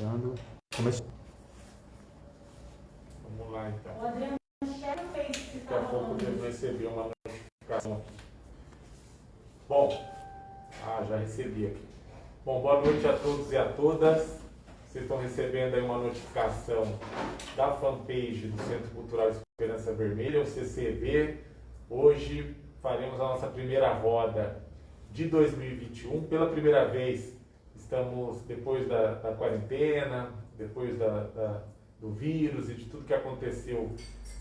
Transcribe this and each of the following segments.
Iniciando. Começou. Vamos lá então. O Adriano Michel fez que Daqui a estava pouco eu recebi uma notificação aqui. Bom, ah, já recebi aqui. Bom, boa noite a todos e a todas. Vocês estão recebendo aí uma notificação da fanpage do Centro Cultural Esperança Vermelha, o CCV. Hoje faremos a nossa primeira roda de 2021. Pela primeira vez, estamos depois da, da quarentena, depois da- da- do vírus e de tudo que aconteceu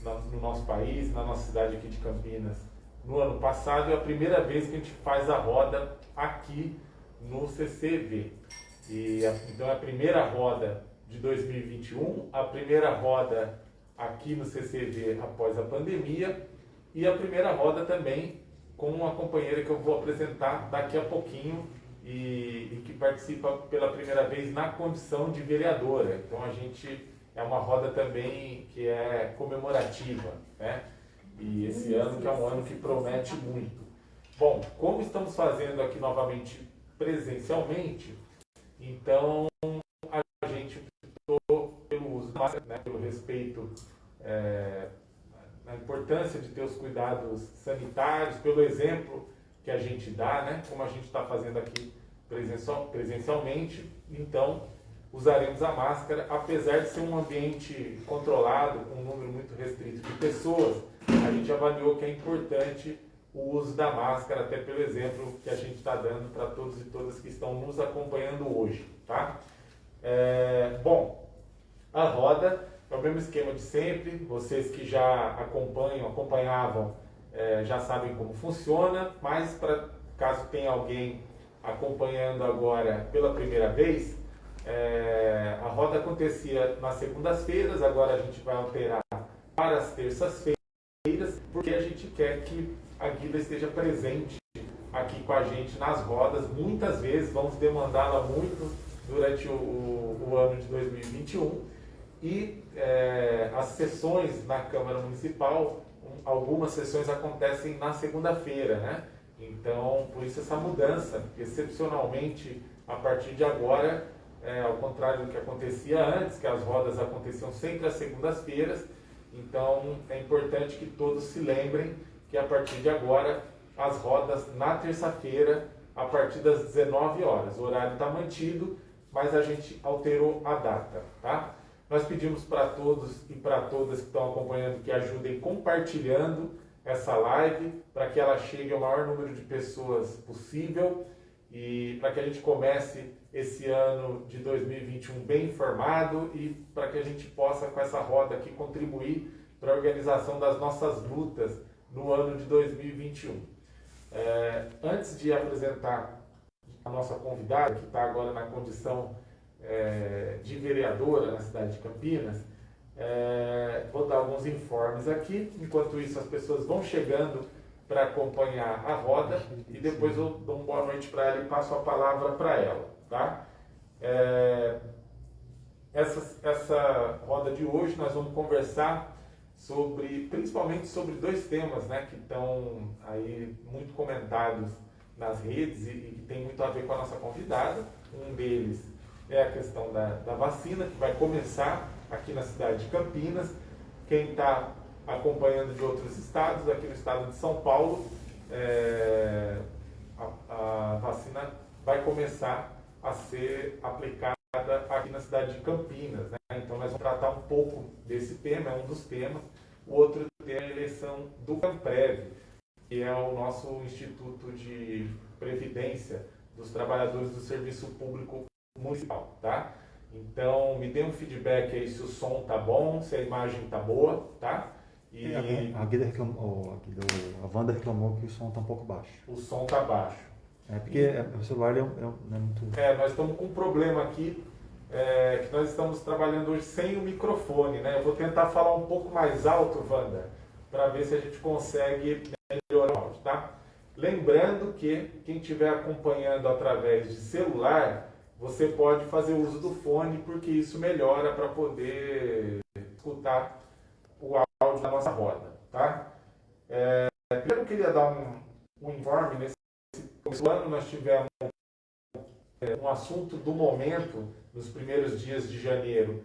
na- no nosso país, na nossa cidade aqui de Campinas, no ano passado. É a primeira vez que a gente faz a roda aqui no CCV. E então é a primeira roda de 2021, a primeira roda aqui no CCV após a pandemia e a primeira roda também com uma companheira que eu vou apresentar daqui a pouquinho e, e que participa pela primeira vez na condição de vereadora. Então a gente é uma roda também que é comemorativa, né? E esse ano que é um ano que promete muito. Bom, como estamos fazendo aqui novamente presencialmente, então a gente optou pelo uso da máscara, né, pelo respeito é, na importância de ter os cuidados sanitários, pelo exemplo que a gente dá, né, como a gente está fazendo aqui presencial- presencialmente, então usaremos a máscara, apesar de ser um ambiente controlado, com um número muito restrito de pessoas, a gente avaliou que é importante o uso da máscara, até pelo exemplo que a gente está dando para todos e todas que estão nos acompanhando hoje, tá? É, bom, a roda é o mesmo esquema de sempre. Vocês que já acompanham, acompanhavam, eh, já sabem como funciona, mas para caso tenha alguém acompanhando agora pela primeira vez, eh, a roda acontecia nas segundas-feiras, agora a gente vai alterar para as terças-feiras, porque a gente quer que a Guida esteja presente aqui com a gente nas rodas. Muitas vezes vamos demandá-la muito durante o, o- o ano de 2021 e eh, as sessões na Câmara Municipal, um- algumas sessões acontecem na segunda-feira, né? Então, por isso essa mudança, excepcionalmente, a partir de agora, eh, ao contrário do que acontecia antes, que as rodas aconteciam sempre às segundas-feiras, então é importante que todos se lembrem que a partir de agora, as rodas na terça-feira, a partir das 19 horas. O horário está mantido, mas a gente alterou a data, tá? Nós pedimos para todos e para todas que estão acompanhando que ajudem compartilhando essa live para que ela chegue ao maior número de pessoas possível e para que a gente comece esse ano de 2021 bem informado e para que a gente possa com essa roda aqui contribuir para a organização das nossas lutas no ano de 2021. É, antes de apresentar a nossa convidada, que está agora na condição é, de vereadora na cidade de Campinas, é, vou dar alguns informes aqui. Enquanto isso, as pessoas vão chegando para acompanhar a roda e depois eu dou uma boa noite para ela e passo a palavra para ela. Tá? É, essa, essa roda de hoje nós vamos conversar sobre, principalmente sobre dois temas né, que estão aí muito comentados nas redes e, e que tem muito a ver com a nossa convidada. Um deles é a questão da, da vacina, que vai começar aqui na cidade de Campinas. Quem está acompanhando de outros estados, aqui no estado de São Paulo, é, a, a vacina vai começar a ser aplicada aqui na cidade de Campinas. Né? Então nós vamos tratar um pouco desse tema, é um dos temas. O outro tema é a eleição do Camprev, que é o nosso Instituto de Previdência dos Trabalhadores do Serviço Público Municipal, tá? Então, me dê um feedback aí se o som tá bom, se a imagem tá boa, tá? E É, A Guida reclamou, a, Wanda reclamou que o som está um pouco baixo. o som tá baixo. É porque é, o celular é, é não é muito. É, nós estamos com um problema aqui, é, que nós estamos trabalhando hoje sem o microfone, né? Eu vou tentar falar um pouco mais alto, Wanda, para ver se a gente consegue melhorar o áudio, tá? Lembrando que quem estiver acompanhando através de celular, você pode fazer uso do fone, porque isso melhora para poder escutar o áudio da nossa roda, tá? É, primeiro eu queria dar um, um informe nesse ano nós tivemos é, um assunto do momento nos primeiros dias de janeiro,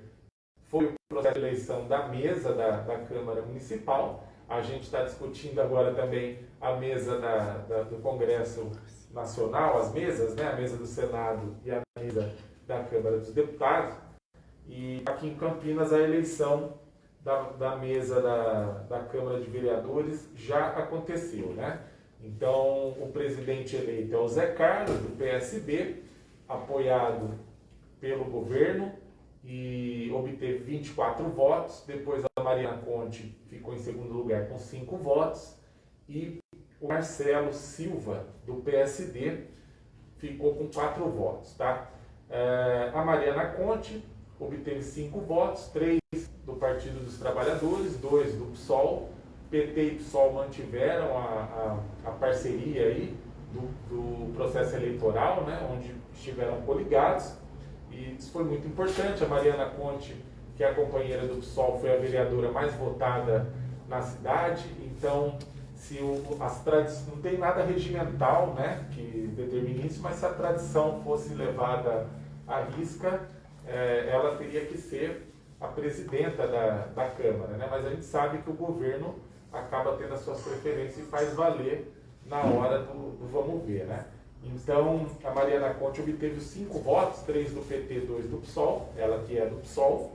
foi o processo de eleição da mesa da, da Câmara Municipal. A gente está discutindo agora também a mesa da, da, do Congresso Nacional, as mesas, né? a mesa do Senado e a mesa da Câmara dos Deputados. E aqui em Campinas a eleição da, da mesa da, da Câmara de Vereadores já aconteceu, né? Então, o presidente eleito é o Zé Carlos, do PSB, apoiado pelo governo e obteve 24 votos. Depois a Mariana Conte ficou em segundo lugar com 5 votos. E o Marcelo Silva, do PSD, ficou com 4 votos. Tá? É, a Mariana Conte obteve 5 votos, 3 do Partido dos Trabalhadores, 2 do PSOL PT e PSOL mantiveram a, a, a parceria aí do, do, processo eleitoral, né, onde estiveram coligados, e isso foi muito importante. A Mariana Conte, que é a companheira do PSOL, foi a vereadora mais votada na cidade, então se o, as não tem nada regimental né, que determine isso, mas se a tradição fosse levada à risca, é, ela teria que ser a presidenta da, da Câmara. Né? Mas a gente sabe que o governo acaba tendo as suas preferências e faz valer na hora do, do vamos ver, né? Então, a Mariana Conte obteve cinco votos, três do PT, dois do PSOL, ela que é do PSOL,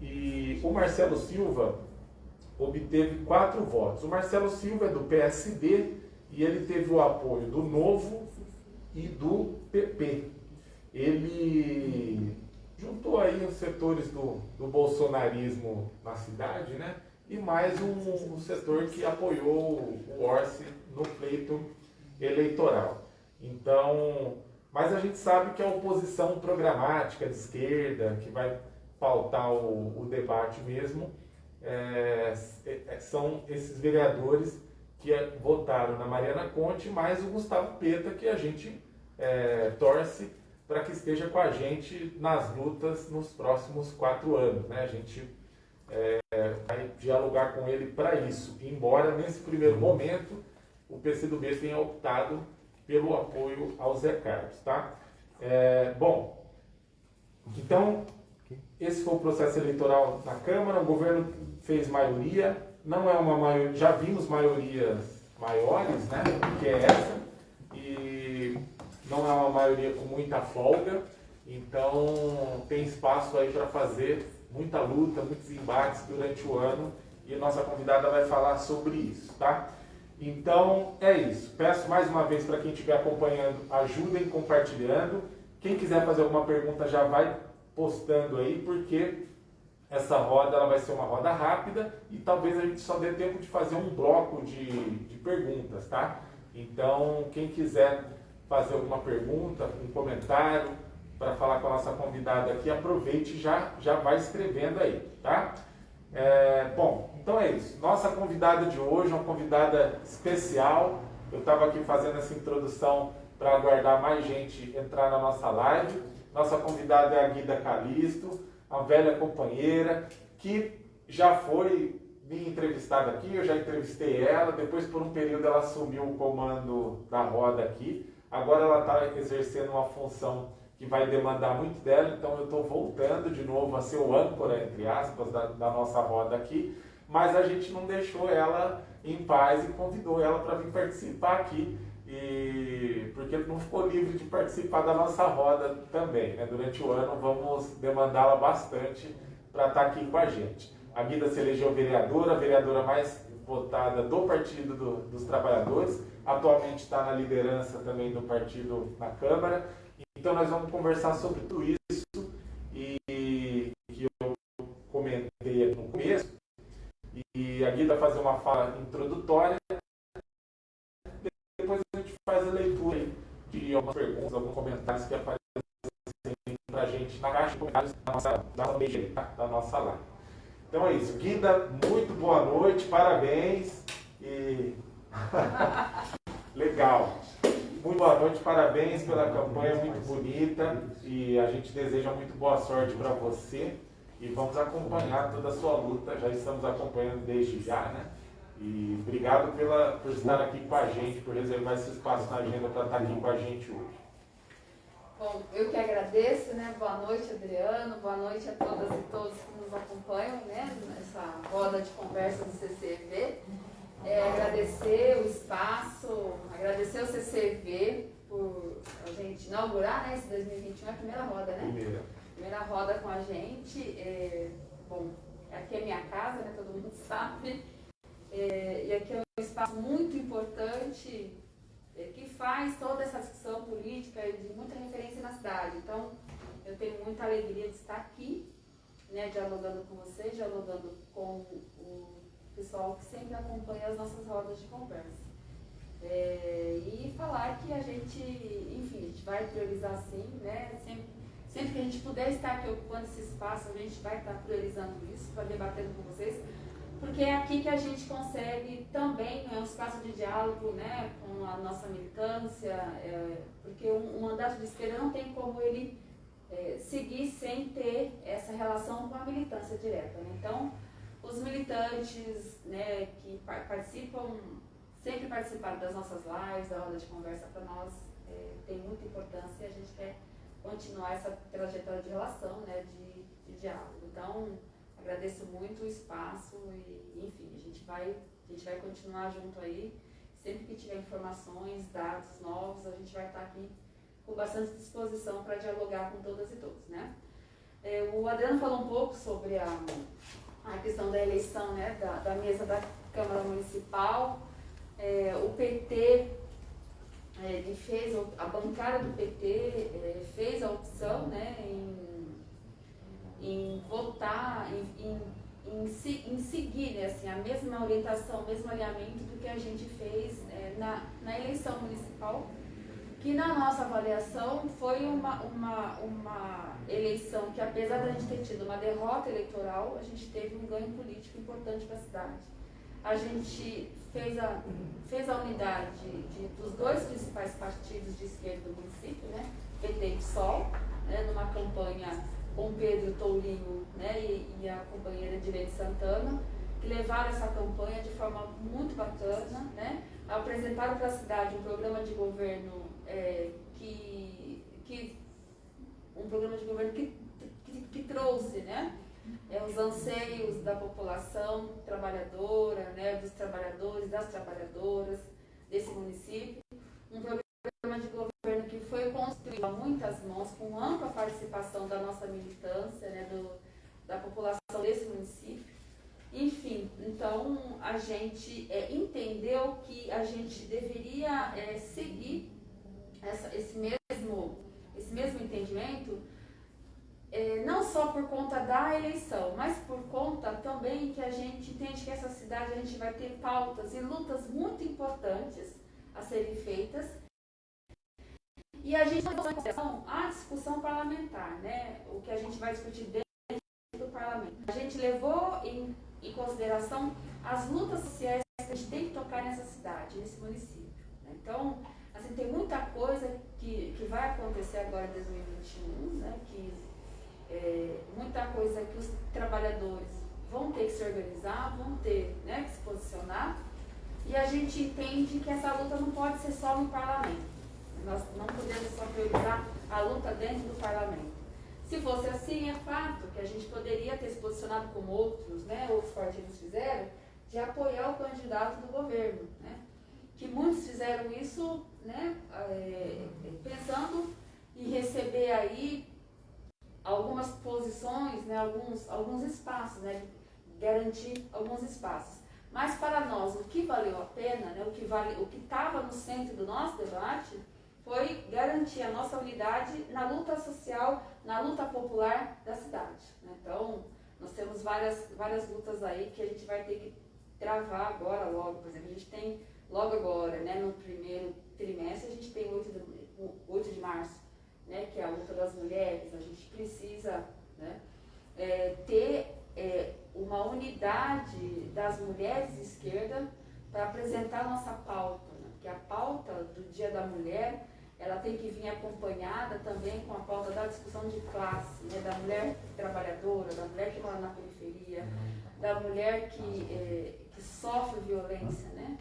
e o Marcelo Silva obteve quatro votos. O Marcelo Silva é do PSD e ele teve o apoio do Novo e do PP. Ele juntou aí os setores do, do bolsonarismo na cidade, né? e mais um, um setor que apoiou o Orsi no pleito eleitoral. Então, mas a gente sabe que a oposição programática de esquerda, que vai pautar o, o debate mesmo, é, é, são esses vereadores que votaram na Mariana Conte, mais o Gustavo Peta, que a gente é, torce para que esteja com a gente nas lutas nos próximos quatro anos. Né? A gente é, vai dialogar com ele para isso, embora nesse primeiro momento o PCdoB tenha optado pelo apoio ao Zé Carlos. Tá? É, bom, então esse foi o processo eleitoral na Câmara, o governo fez maioria, não é uma maioria, já vimos maiorias maiores, né, que é essa, e não é uma maioria com muita folga, então tem espaço aí para fazer muita luta, muitos embates durante o ano e nossa convidada vai falar sobre isso, tá? Então é isso. Peço mais uma vez para quem estiver acompanhando, ajudem compartilhando. Quem quiser fazer alguma pergunta já vai postando aí, porque essa roda ela vai ser uma roda rápida e talvez a gente só dê tempo de fazer um bloco de, de perguntas, tá? Então, quem quiser fazer alguma pergunta, um comentário, para falar com a nossa convidada aqui, aproveite já, já vai escrevendo aí, tá? É, bom, então é isso. Nossa convidada de hoje é uma convidada especial. Eu estava aqui fazendo essa introdução para aguardar mais gente entrar na nossa live. Nossa convidada é a Guida Calisto, uma velha companheira que já foi me entrevistada aqui, eu já entrevistei ela, depois por um período ela assumiu o comando da roda aqui, agora ela está exercendo uma função que vai demandar muito dela, então eu estou voltando de novo a ser o âncora, entre aspas, da, da, nossa roda aqui, mas a gente não deixou ela em paz e convidou ela para vir participar aqui, e porque não ficou livre de participar da nossa roda também. Né? Durante o ano vamos demandá-la bastante para estar tá aqui com a gente. A Guida se elegeu vereadora, a vereadora mais votada do Partido do, dos Trabalhadores, atualmente está na liderança também do partido na Câmara, então nós vamos conversar sobre tudo isso e que eu comentei no começo. E a Guida fazer uma fala introdutória. Depois a gente faz a leitura algumas perguntas, alguns comentários que aparecem para a gente na caixa de comentários da nossa, da, tá? da nossa live. Então é isso. Guida, muito boa noite, parabéns. E legal. Muito boa noite, parabéns pela campanha muito bonita e a gente deseja muito boa sorte para você e vamos acompanhar toda a sua luta, já estamos acompanhando desde já, né? E obrigado pela, por estar aqui com a gente, por reservar esse espaço na agenda para estar aqui com a gente hoje. Bom, eu que agradeço, né? Boa noite, Adriano. Boa noite a todas e todos que nos acompanham, né? Nessa roda de conversa do CCV. É, agradecer o espaço, agradecer o CCV por a gente inaugurar, né? Esse 2021 é a primeira roda, né? Primeira. Primeira roda com a gente. É, bom, aqui é minha casa, né? Todo mundo sabe. E aqui é um espaço muito importante é, que faz toda essa discussão política de muita referência na cidade. Então, eu tenho muita alegria de estar aqui, né, dialogando com vocês, dialogando com o pessoal que sempre acompanha as nossas rodas de conversa. É, e falar que a gente, enfim, a gente vai priorizar sim, né? Sempre, sempre que a gente puder estar aqui ocupando esse espaço, a gente vai estar priorizando isso, para debatendo com vocês porque é aqui que a gente consegue também, é um espaço de diálogo né, com a nossa militância, é, porque um, um, mandato de esquerda não tem como ele é, seguir sem ter essa relação com a militância direta. Né? Então, os militantes né, que participam, sempre participaram das nossas lives, da roda de conversa para nós, é, tem muita importância e a gente quer continuar essa trajetória de relação, né, de, de diálogo. Então, agradeço muito o espaço e, enfim, a gente vai, a gente vai continuar junto aí. Sempre que tiver informações, dados novos, a gente vai estar aqui com bastante disposição para dialogar com todas e todos, né? É, o Adriano falou um pouco sobre a, a questão da eleição, né, da, da mesa da Câmara Municipal. É, o PT é, fez, a bancada do PT é, fez a opção né, em em votar, em, em, em, em seguir né, assim, a mesma orientação, o mesmo alinhamento do que a gente fez é, na, na eleição municipal, que na nossa avaliação foi uma, uma, uma eleição que, apesar de a gente ter tido uma derrota eleitoral, a gente teve um ganho político importante para a cidade. A gente fez a, fez a unidade de, dos dois principais partidos de esquerda do município, né, PT e PSOL, né, numa campanha com Pedro Tourinho né, e, e, a companheira Direne Santana, que levaram essa campanha de forma muito bacana, né, apresentaram para a cidade um programa de governo é, que, que um programa de governo que, que, que trouxe né, é, os anseios da população trabalhadora, né, dos trabalhadores, das trabalhadoras desse município, um programa de governo que foi construído a muitas mãos, com ampla participação da nossa militância, né, do, da população desse município. Enfim, então a gente é, entendeu que a gente deveria é, seguir essa, esse, mesmo, esse mesmo entendimento, é, não só por conta da eleição, mas por conta também que a gente entende que essa cidade a gente vai ter pautas e lutas muito importantes a serem feitas e a gente levou em consideração a discussão parlamentar, né? o que a gente vai discutir dentro do parlamento. A gente levou em, em consideração as lutas sociais que a gente tem que tocar nessa cidade, nesse município. Né? Então, assim, tem muita coisa que, que vai acontecer agora em 2021, né? que, é, muita coisa que os trabalhadores vão ter que se organizar, vão ter né, que se posicionar, e a gente entende que essa luta não pode ser só no parlamento. Nós não podemos só priorizar a luta dentro do parlamento. Se fosse assim, é fato que a gente poderia ter se posicionado como outros, né, outros partidos fizeram, de apoiar o candidato do governo. Né? Que muitos fizeram isso né, é, pensando em receber aí algumas posições, né, alguns, alguns espaços, né, garantir alguns espaços. Mas para nós, o que valeu a pena, né, o que vale, o que estava no centro do nosso debate, foi garantir a nossa unidade na luta social, na luta popular da cidade. Né? Então, nós temos várias, várias lutas aí que a gente vai ter que travar agora, logo. Por exemplo, a gente tem logo agora, né, no primeiro trimestre, a gente tem 8 de, 8 de março, né, que é a luta das mulheres. A gente precisa né, é, ter é, uma unidade das mulheres de esquerda para apresentar a nossa pauta. Né? Porque a pauta do Dia da Mulher ela tem que vir acompanhada também com a pauta da discussão de classe, né, da mulher trabalhadora, da mulher que mora na periferia, da mulher que, é, que sofre violência, né?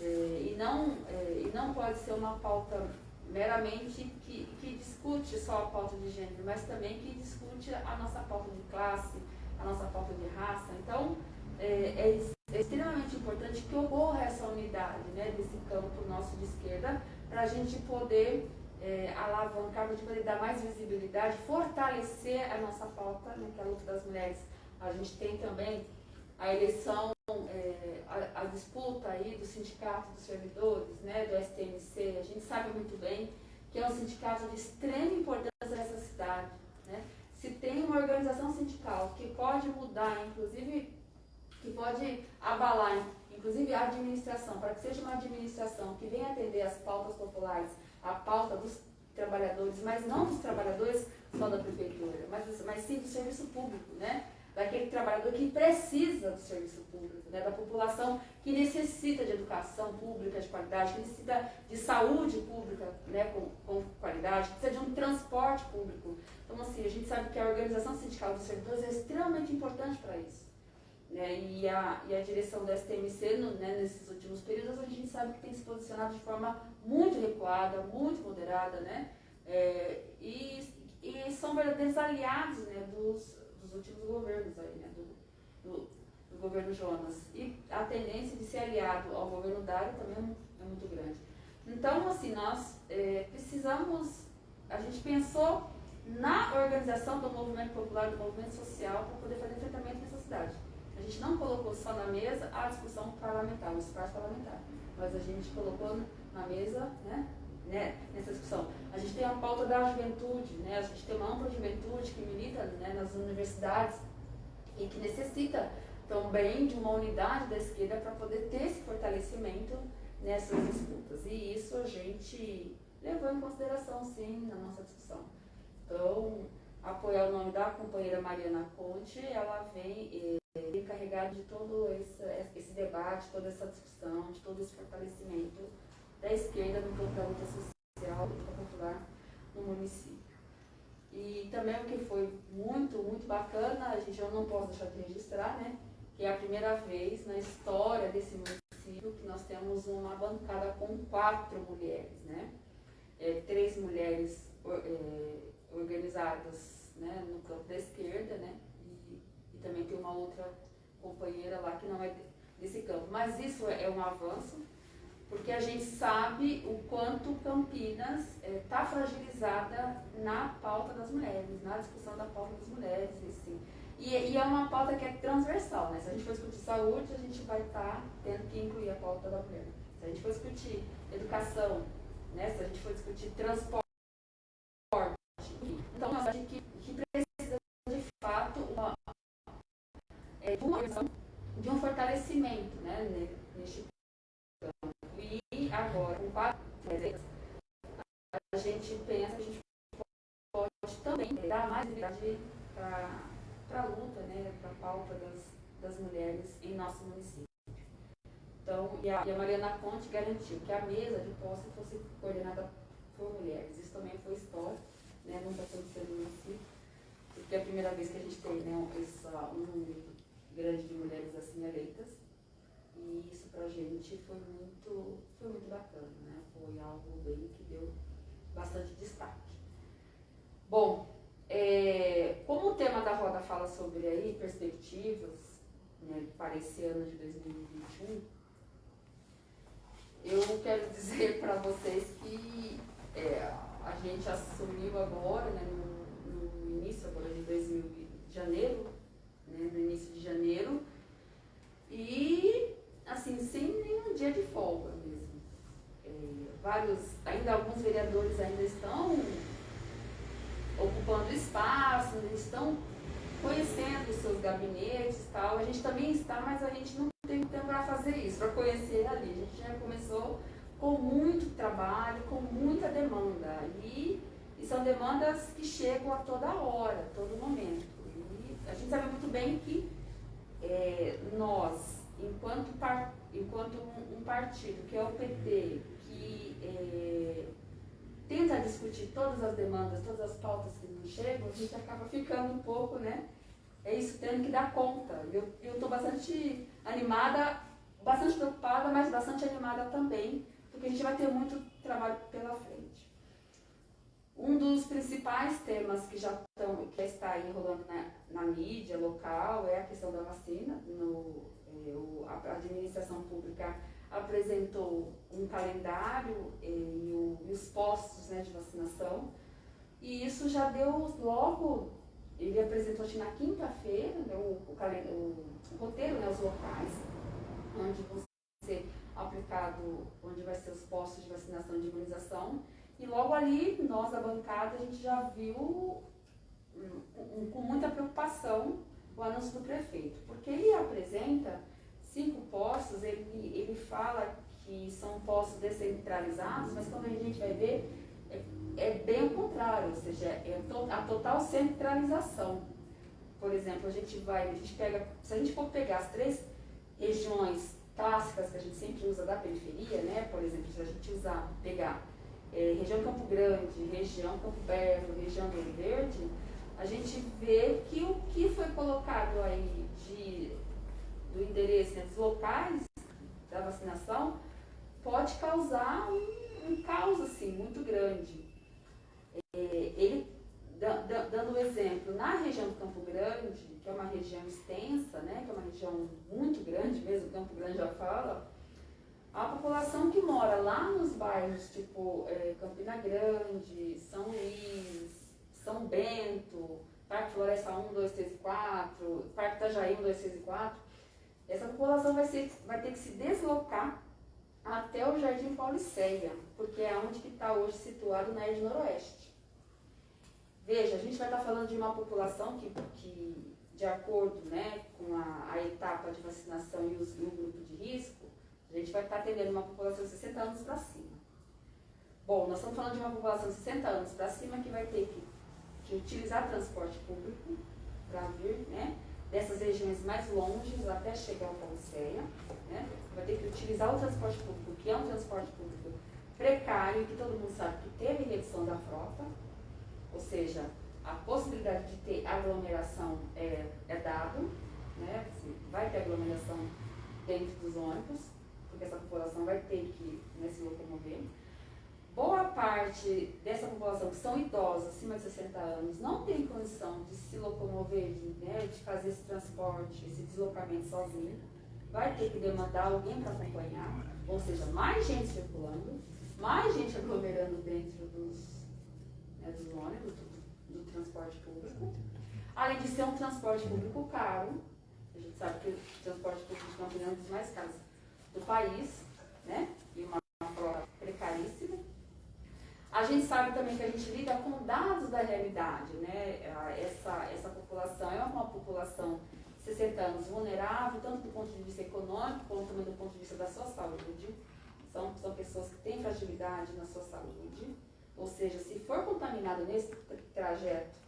É, e, não, é, e não pode ser uma pauta meramente que, que discute só a pauta de gênero, mas também que discute a nossa pauta de classe, a nossa pauta de raça. Então, é, é, é extremamente importante que ocorra essa unidade né, desse campo nosso de esquerda, para a gente poder é, alavancar, para a gente poder dar mais visibilidade, fortalecer a nossa pauta, né, que é a luta das mulheres. A gente tem também a eleição, é, a, a, disputa aí do sindicato dos servidores, né, do STMC, a gente sabe muito bem que é um sindicato de extrema importância nessa cidade. Né? Se tem uma organização sindical que pode mudar, inclusive, que pode abalar, inclusive a administração, para que seja uma administração que venha atender as pautas populares, a pauta dos trabalhadores, mas não dos trabalhadores só da prefeitura, mas, mas sim do serviço público, né? daquele trabalhador que precisa do serviço público, né? da população que necessita de educação pública de qualidade, que necessita de saúde pública né? com, com qualidade, que precisa de um transporte público. Então, assim, a gente sabe que a organização sindical dos servidores é extremamente importante para isso. Né? E, a, e a direção da STMC, no, né, nesses últimos períodos, a gente sabe que tem se posicionado de forma muito recuada, muito moderada, né? É, e, e são verdadeiros aliados né, dos, dos últimos governos aí, né, do, do, do, governo Jonas. E a tendência de ser aliado ao governo Dário também é muito grande. Então, assim, nós é, precisamos, a gente pensou na organização do movimento popular, do movimento social, para poder fazer enfrentamento nessa cidade. Gente não colocou só na mesa a discussão parlamentar, o espaço parlamentar, mas a gente colocou na mesa, né, né, nessa discussão. A gente tem a pauta da juventude, né, a gente tem uma ampla juventude que milita né, nas universidades e que necessita também de uma unidade da esquerda para poder ter esse fortalecimento nessas disputas. E isso a gente levou em consideração, sim, na nossa discussão. Então, apoiar o nome da companheira Mariana Conte, ela vem encarregada de todo esse, esse debate, toda essa discussão, de todo esse fortalecimento da esquerda no campo da luta social e popular no município. E também o que foi muito, muito bacana, a gente eu não posso deixar de registrar, né? Que é a primeira vez na história desse município que nós temos uma bancada com quatro mulheres, né? É, três mulheres é, organizadas né, no campo da esquerda, né? E, e também tem uma outra companheira lá que não é desse campo. Mas isso é um avanço, porque a gente sabe o quanto Campinas está é, fragilizada na pauta das mulheres, na discussão da pauta das mulheres, assim. E, e, é uma pauta que é transversal, né? Se a gente for discutir saúde, a gente vai estar tá tendo que incluir a pauta da mulher. Se a gente for discutir educação, né? se a gente for discutir transporte, então nós acho que, que precisa de fato uma, é, de, uma, de um fortalecimento né? neste agora, com quatro a gente pensa que a gente pode também dar mais visibilidade para a luta, né, para a pauta das, das mulheres em nosso município. Então, e a, e a Mariana Conte garantiu que a mesa de posse fosse coordenada por mulheres. Isso também foi histórico, né, não está acontecendo no município, porque é a primeira vez que a gente tem né, essa, um grande de mulheres assim eleitas. E isso para a gente foi muito, foi muito bacana, né? Foi algo bem que deu bastante destaque. Bom, é, como o tema da roda fala sobre aí perspectivas né, para esse ano de 2021, eu quero dizer para vocês que é, a gente assumiu agora, né, no, no, início agora de 2000, de janeiro, né, no início de janeiro, e assim, sem nenhum dia de folga mesmo. É, vários, ainda alguns vereadores ainda estão ocupando espaço, estão conhecendo os seus gabinetes e tal. A gente também está, mas a gente não tem tempo para fazer isso, para conhecer ali. A gente já começou com muito trabalho, com muita demanda. E, e são demandas que chegam a toda hora, a todo momento. A gente sabe muito bem que é, nós, enquanto, par, enquanto um, um, partido, que é o PT, que é, tenta discutir todas as demandas, todas as pautas que não chegam, a gente acaba ficando um pouco, né? É isso, tendo que dar conta. Eu estou bastante animada, bastante preocupada, mas bastante animada também, porque a gente vai ter muito trabalho pela frente. Um dos principais temas que já estão, que está aí rolando na, na mídia local é a questão da vacina. No, é, a administração pública apresentou um calendário eh, e, o, e os postos né, de vacinação. E isso já deu logo, ele apresentou na quinta-feira né, o, o, o, roteiro, né, os locais, onde vão ser aplicado, onde vai ser os postos de vacinação de imunização. E logo ali, nós da bancada, a gente já viu um, um, com muita preocupação o anúncio do prefeito, porque ele apresenta cinco postos, ele, ele fala que são postos descentralizados, mas quando a gente vai ver, é, é bem o contrário, ou seja, é a total centralização. Por exemplo, a gente vai, a gente pega, se a gente for pegar as três regiões clássicas que a gente sempre usa da periferia, né? Por exemplo, se a gente usar, pegar é, região Campo Grande, região Campo Belo, região Rio Verde, a gente vê que o que foi colocado aí de, do endereço né, dos locais da vacinação pode causar um, um caos assim, muito grande. É, ele, dando um exemplo, na região do Campo Grande, que é uma região extensa, né, que é uma região muito grande mesmo, Campo Grande já fala, a população que mora lá nos bairros tipo é, Campina Grande, São Luís, São Bento, Parque Floresta 1, 2, 3 e 4, Parque Itajaí 1, 2, 3 e 4, essa população vai, ser, vai ter que se deslocar até o Jardim Pauliceia, porque é onde está hoje situado na Ed Noroeste. Veja, a gente vai estar tá falando de uma população que, que de acordo né, com a, a etapa de vacinação e, os, e o grupo de risco, a gente vai estar atendendo uma população de 60 anos para cima. Bom, nós estamos falando de uma população de 60 anos para cima que vai ter que, que utilizar transporte público para vir, né? dessas regiões mais longes até chegar ao Pauliceia, né? vai ter que utilizar o transporte público, que é um transporte público precário, que todo mundo sabe que teve redução da frota, ou seja, a possibilidade de ter aglomeração é, é dado, né? Vai ter aglomeração dentro dos ônibus, porque essa população vai ter que né, se locomover. Boa parte dessa população que são idosos, acima de 60 anos, não tem condição de se locomover, de, né, de fazer esse transporte, esse deslocamento sozinho. Vai ter que demandar alguém para acompanhar, ou seja, mais gente circulando, mais gente aglomerando dentro dos, né, dos ônibus, do, do transporte público. Além de ser um transporte público caro, a gente sabe que o transporte público é um dos mais caros do país, né? E uma frota precaríssima. A gente sabe também que a gente lida com dados da realidade, né? Essa, essa população é uma população de 60 anos vulnerável, tanto do ponto de vista econômico, como também do ponto de vista da sua saúde. São, são pessoas que têm fragilidade na sua saúde. Ou seja, se for contaminado nesse trajeto,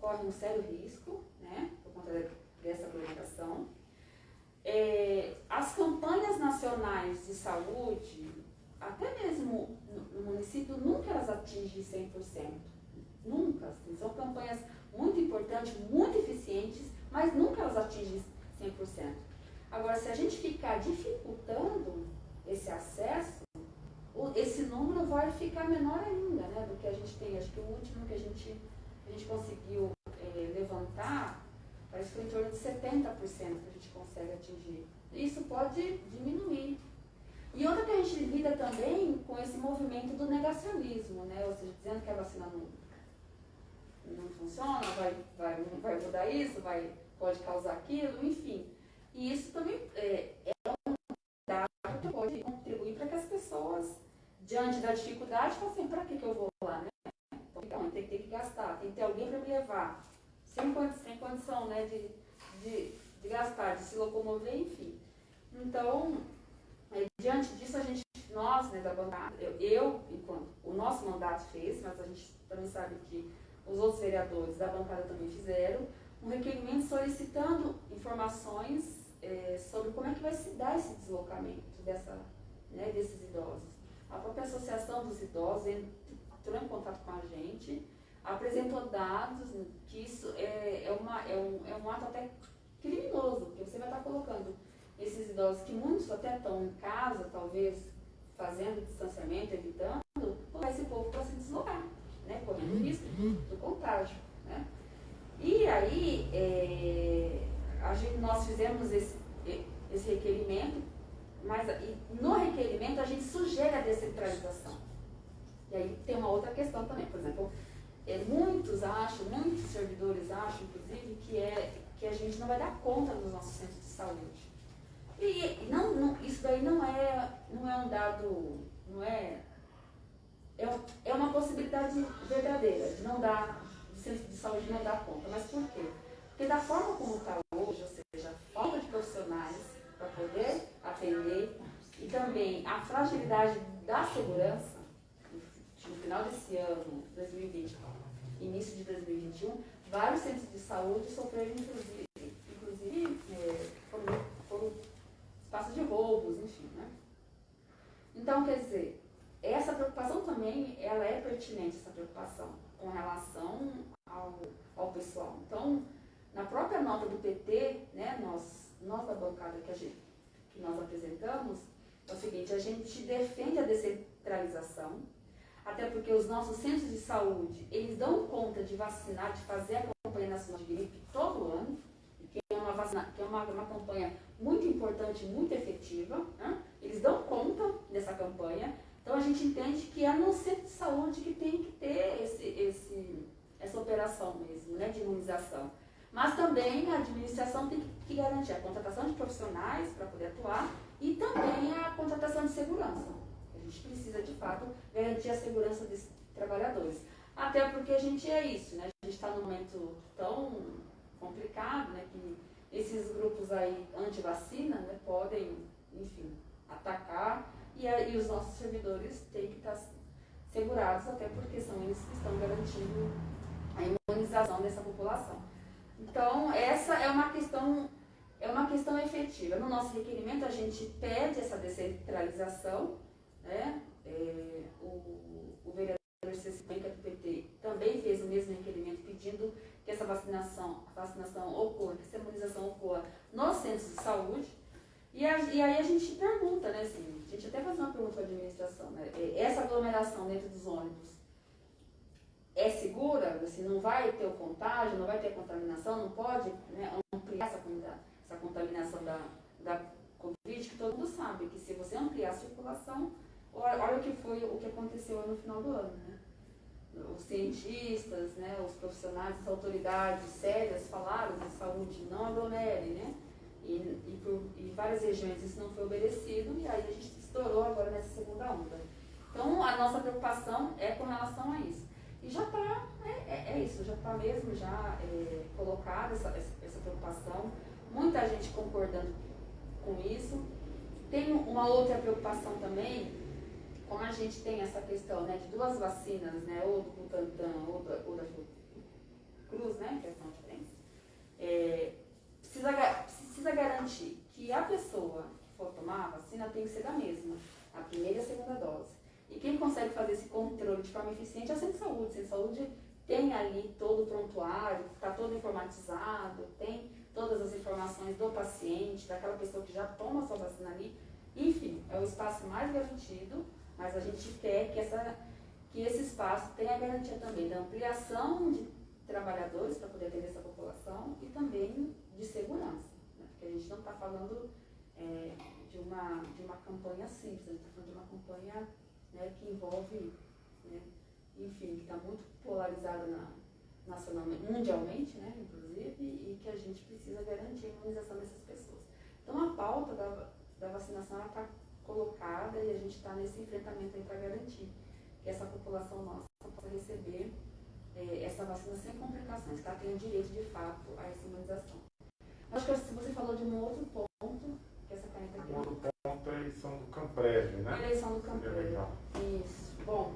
corre um sério risco, né? Por conta dessa aglomeração. É, as campanhas nacionais de saúde, até mesmo no, município, nunca elas atingem 100%. Nunca. Assim, são campanhas muito importantes, muito eficientes, mas nunca elas atingem 100%. Agora, se a gente ficar dificultando esse acesso, esse número vai ficar menor ainda né, do que a gente tem. Acho que o último que a gente, a gente conseguiu é, levantar Parece que foi em torno de 70% que a gente consegue atingir. Isso pode diminuir. E outra que a gente lida também com esse movimento do negacionismo, né? Ou seja, dizendo que a vacina não, não funciona, vai, vai, vai mudar isso, vai, pode causar aquilo, enfim. E isso também é, é um dado que pode contribuir para que as pessoas, diante da dificuldade, falem assim, para que, que eu vou lá, né? Então, tem que ter que gastar, tem que ter alguém para me levar sem, sem condição né, de, de, de gastar, de se locomover, enfim. Então, é, diante disso, a gente, nós, né, da bancada, eu, eu, enquanto o nosso mandato fez, mas a gente também sabe que os outros vereadores da bancada também fizeram, um requerimento solicitando informações é, sobre como é que vai se dar esse deslocamento dessa, né, desses idosos. A própria Associação dos Idosos entrou em contato com a gente, apresentou dados que isso é, é, uma, é, um, é um ato até criminoso, porque você vai estar colocando esses idosos que muitos até estão em casa, talvez fazendo distanciamento, evitando, colocar esse povo para se deslocar. correndo risco do contágio. Né? E aí, é, a gente, nós fizemos esse, esse requerimento, mas no requerimento a gente sugere a descentralização. E aí tem uma outra questão também, por exemplo, é, muitos acham, muitos servidores acham, inclusive, que, é, que a gente não vai dar conta dos nossos centros de saúde. E não, não, isso daí não é, não é um dado, não é, é, é uma possibilidade verdadeira de não dar, o centro de saúde não dar conta. Mas por quê? Porque da forma como está hoje, ou seja, falta de profissionais para poder atender e também a fragilidade da segurança, no final desse ano, 2020, início de 2021, vários centros de saúde sofreram, inclusive, inclusive é, foram, foram espaços de roubos, enfim. Né? Então, quer dizer, essa preocupação também, ela é pertinente, essa preocupação, com relação ao, ao pessoal. Então, na própria nota do PT, né, nós, da bancada que, a gente, que nós apresentamos, é o seguinte, a gente defende a descentralização, até porque os nossos centros de saúde, eles dão conta de vacinar, de fazer a campanha nacional de gripe todo ano, que é uma, vacina, que é uma, uma campanha muito importante, muito efetiva. Né? Eles dão conta dessa campanha. Então a gente entende que é no centro de saúde que tem que ter esse, esse, essa operação mesmo, né, de imunização. Mas também a administração tem que garantir a contratação de profissionais para poder atuar e também a contratação de segurança. A gente precisa, de fato, garantir a segurança desses trabalhadores. Até porque a gente é isso, né? A gente está num momento tão complicado, né? Que esses grupos aí anti-vacina né, podem, enfim, atacar e, e os nossos servidores têm que estar segurados, até porque são eles que estão garantindo a imunização dessa população. Então, essa é uma questão, é uma questão efetiva. No nosso requerimento, a gente pede essa descentralização, né? É, o, o vereador Cecília do PT também fez o mesmo requerimento pedindo que essa vacinação, vacinação ocorra, que essa imunização ocorra nos centros de saúde. E, a, e aí a gente pergunta, né, assim, a gente até faz uma pergunta para a administração, né, é, essa aglomeração dentro dos ônibus é segura, assim, não vai ter o contágio, não vai ter contaminação, não pode né, ampliar essa, essa contaminação da, da Covid, que todo mundo sabe que se você ampliar a circulação, olha, olha o que foi o que aconteceu no final do ano, né? Os cientistas, né, os profissionais, as autoridades sérias falaram de saúde, não aglomere, né? E, e por e várias regiões isso não foi obedecido e aí a gente estourou agora nessa segunda onda. Então a nossa preocupação é com relação a isso. E já está, é, é, é, isso, já está mesmo já é, colocada essa, essa preocupação, muita gente concordando com isso. Tem uma outra preocupação também, como a gente tem essa questão né, de duas vacinas, né, ou do Butantan ou da, ou da Cruz, né, que é são diferentes, é, precisa, precisa garantir que a pessoa que for tomar a vacina tem que ser da mesma, a primeira e a segunda dose. E quem consegue fazer esse controle de forma eficiente é centro de saúde. De saúde tem ali todo o prontuário, está todo informatizado, tem todas as informações do paciente, daquela pessoa que já toma a sua vacina ali. Enfim, é o espaço mais garantido, mas a gente quer que, essa, que esse espaço tenha a garantia também da ampliação de trabalhadores para poder atender essa população e também de segurança. Né? Porque a gente não está falando é, de, uma, de uma campanha simples, a gente está falando de uma campanha né, que envolve, né, enfim, que está muito polarizada na, nacionalmente, mundialmente, né, inclusive, e que a gente precisa garantir a imunização dessas pessoas. Então a pauta da, da vacinação está colocada e a gente está nesse enfrentamento aí para garantir que essa população nossa possa receber é, essa vacina sem complicações, que ela tenha direito de fato a essa imunização. Acho que você falou de um outro ponto, que essa caneta aqui. Um outro ponto é a eleição do Camprev, né? Eleição do Camprev. Isso. Bom,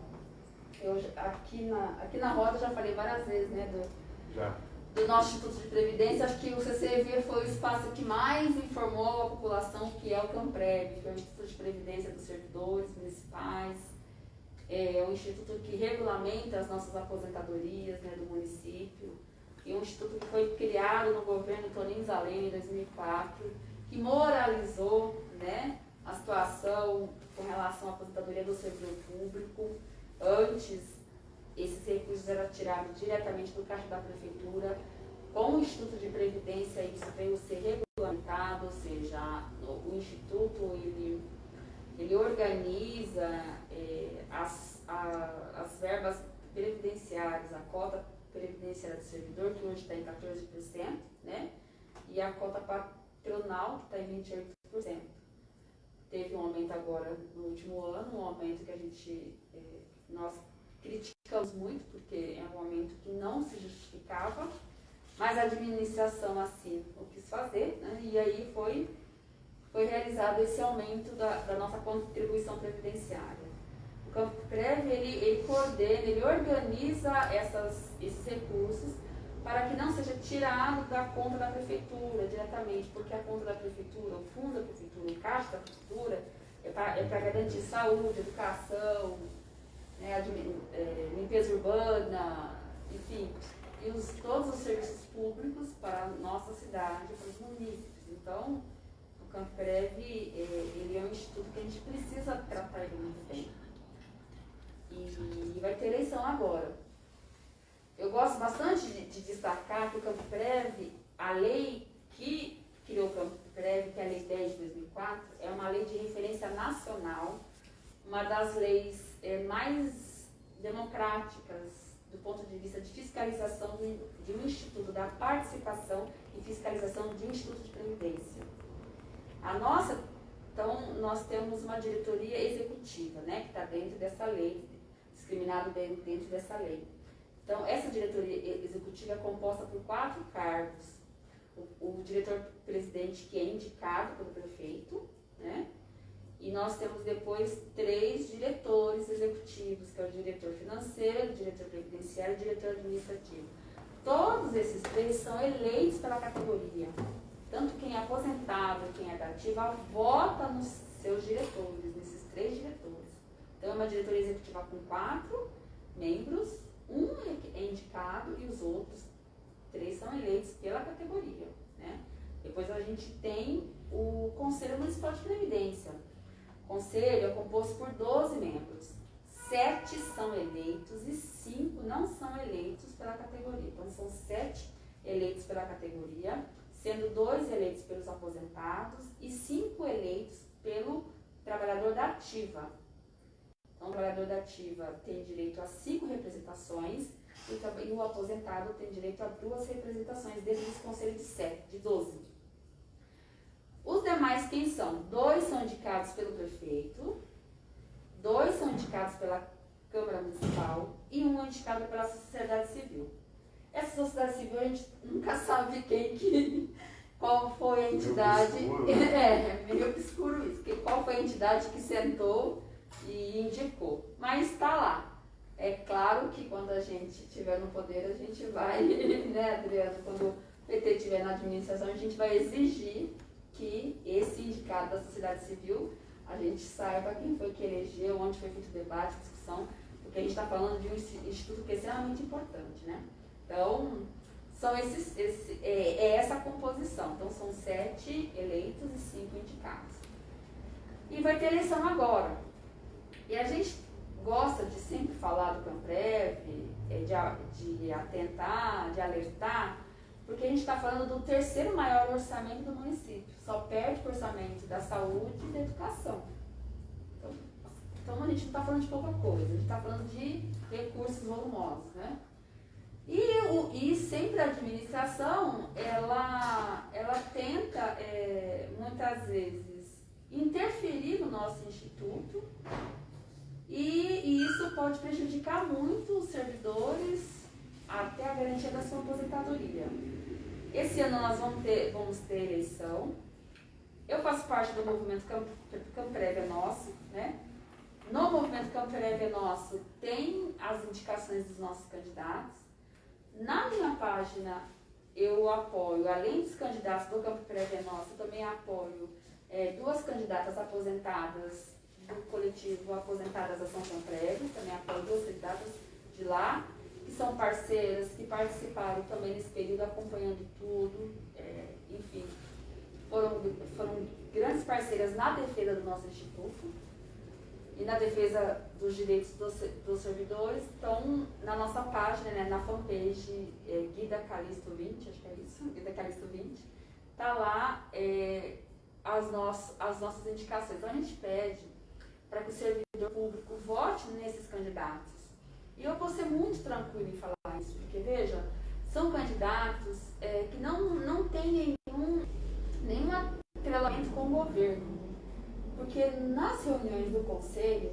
eu aqui na, aqui na roda já falei várias vezes, né, do, já. Do nosso Instituto de Previdência. Acho que o CCV foi o espaço que mais informou a população que é o Camprev, que é o Instituto de Previdência dos Servidores Municipais. É um instituto que regulamenta as nossas aposentadorias né, do município. E um instituto que foi criado no governo Toninho Zalene em 2004, que moralizou né, a situação com relação à aposentadoria do servidor público antes esses recursos eram tirados diretamente do caixa da prefeitura. Com o Instituto de Previdência, isso veio ser regulamentado, ou seja, o Instituto ele, ele organiza é, as, a, as verbas previdenciárias, a cota previdenciária do servidor, que hoje está em 14%, né? e a cota patronal, que está em 28%. Teve um aumento agora no último ano, um aumento que a gente, é, nós criticamos muito, porque é um aumento que não se justificava, mas a administração assim o quis fazer, né? e aí foi, foi realizado esse aumento da, da nossa contribuição previdenciária. O Campo Prev, ele, ele coordena, ele organiza essas, esses recursos para que não seja tirado da conta da prefeitura diretamente, porque a conta da prefeitura, o fundo da prefeitura, o caixa da prefeitura, é para é garantir saúde, educação, né, é, limpeza urbana, enfim, e os, todos os serviços públicos para a nossa cidade, para os municípios. Então, o Camprev, é, ele é um instituto que a gente precisa tratar ele muito bem. E vai ter eleição agora. Eu gosto bastante de, de destacar que o Campo Prev, a lei que criou o Campo Prev, que é a Lei 10 de 2004, é uma lei de referência nacional, uma das leis é, mais democráticas do ponto de vista de fiscalização de, de um instituto, da participação e fiscalização de um instituto de previdência. A nossa, então, nós temos uma diretoria executiva, né, que está dentro dessa lei, discriminado dentro, dessa lei. Então, essa diretoria executiva é composta por quatro cargos. O, o diretor-presidente, que é indicado pelo prefeito, né? E nós temos depois três diretores executivos, que é o diretor financeiro, o diretor previdenciário e o diretor administrativo. Todos esses três são eleitos pela categoria. Tanto quem é aposentado, quem é da ativa, vota nos seus diretores, nesses três diretores. Então, é uma diretoria executiva com quatro membros um é indicado e os outros três são eleitos pela categoria. Né? Depois a gente tem o Conselho Municipal de Previdência. Conselho é composto por 12 membros. Sete são eleitos e cinco não são eleitos pela categoria. Então são sete eleitos pela categoria, sendo dois eleitos pelos aposentados e cinco eleitos pelo trabalhador da ativa. Então, o trabalhador da ativa tem direito a cinco representações e o aposentado tem direito a duas representações dentro desse conselho de sete, de 12. Os demais quem são? Dois são indicados pelo prefeito, dois são indicados pela Câmara Municipal e um é indicado pela sociedade civil. Essa sociedade civil a gente nunca sabe quem que, qual foi a entidade. Meio é, meio obscuro isso, que, qual foi a entidade que sentou e indicou. Mas está lá. É claro que quando a gente estiver no poder, a gente vai, né, Adriano, quando o PT estiver na administração, a gente vai exigir que esse indicado da sociedade civil, a gente saiba quem foi que elegeu, onde foi feito o debate, discussão, porque a gente está falando de um instituto que é extremamente importante, né? Então, são esses, esse, é, é essa composição. Então, são sete eleitos e cinco indicados. E vai ter eleição agora. E a gente gosta de sempre falar do Camprev, é, de, de atentar, de alertar, porque a gente está falando do terceiro maior orçamento do município. Só perde o orçamento da saúde e da educação. Então, então a gente não está falando de pouca coisa, a gente está falando de recursos volumosos, né? E, o, e sempre a administração, ela, ela tenta, é, muitas vezes, interferir no nosso instituto e, e isso pode prejudicar muito os servidores até a garantia da sua aposentadoria. Esse ano nós vamos ter, vamos ter eleição. Eu faço parte do movimento Camp, Camprev é Nosso, né? No movimento Camprev é Nosso tem as indicações dos nossos candidatos. Na minha página eu apoio, além dos candidatos do Campo Prévia Nosso, eu também apoio é, duas candidatas aposentadas do coletivo Aposentadas Ação Prévio, também apoio duas candidatas de lá, que são parceiras, que participaram também nesse período acompanhando tudo, é, enfim, foram, foram grandes parceiras na defesa do nosso instituto e na defesa do dos direitos dos, dos, servidores estão na nossa página, né, na fanpage é, Guida Calisto 20, acho que é isso, Guida Calisto 20, está lá é, as, nossas, as nossas indicações. Então a gente pede para que o servidor público vote nesses candidatos. E eu vou ser muito tranquilo em falar isso, porque veja, são candidatos é, que não, não têm nenhum, nenhum atrelamento com o governo. Porque nas reuniões do conselho,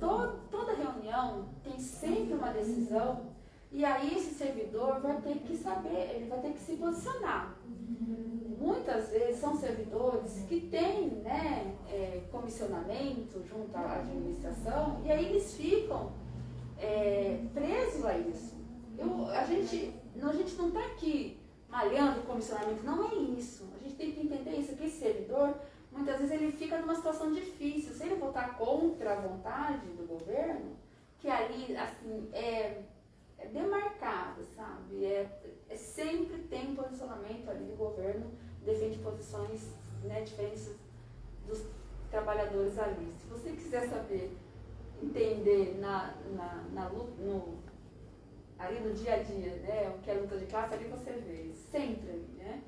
to, toda reunião tem sempre uma decisão e aí esse servidor vai ter que saber, ele vai ter que se posicionar. Muitas vezes são servidores que têm né, é, comissionamento junto à administração e aí eles ficam é, presos a isso. Eu, a, gente, a gente não está aqui malhando o comissionamento, não é isso. A gente tem que entender isso, que esse servidor, muitas vezes ele fica numa situação difícil. Se ele votar contra a vontade do governo, que ali, assim, é é demarcado, sabe? É, é, sempre tem posicionamento ali do governo, defende posições né, diferentes dos trabalhadores ali. Se você quiser saber, entender na, na, na no, ali no dia a dia, né, o que é luta de classe, ali você vê, sempre né?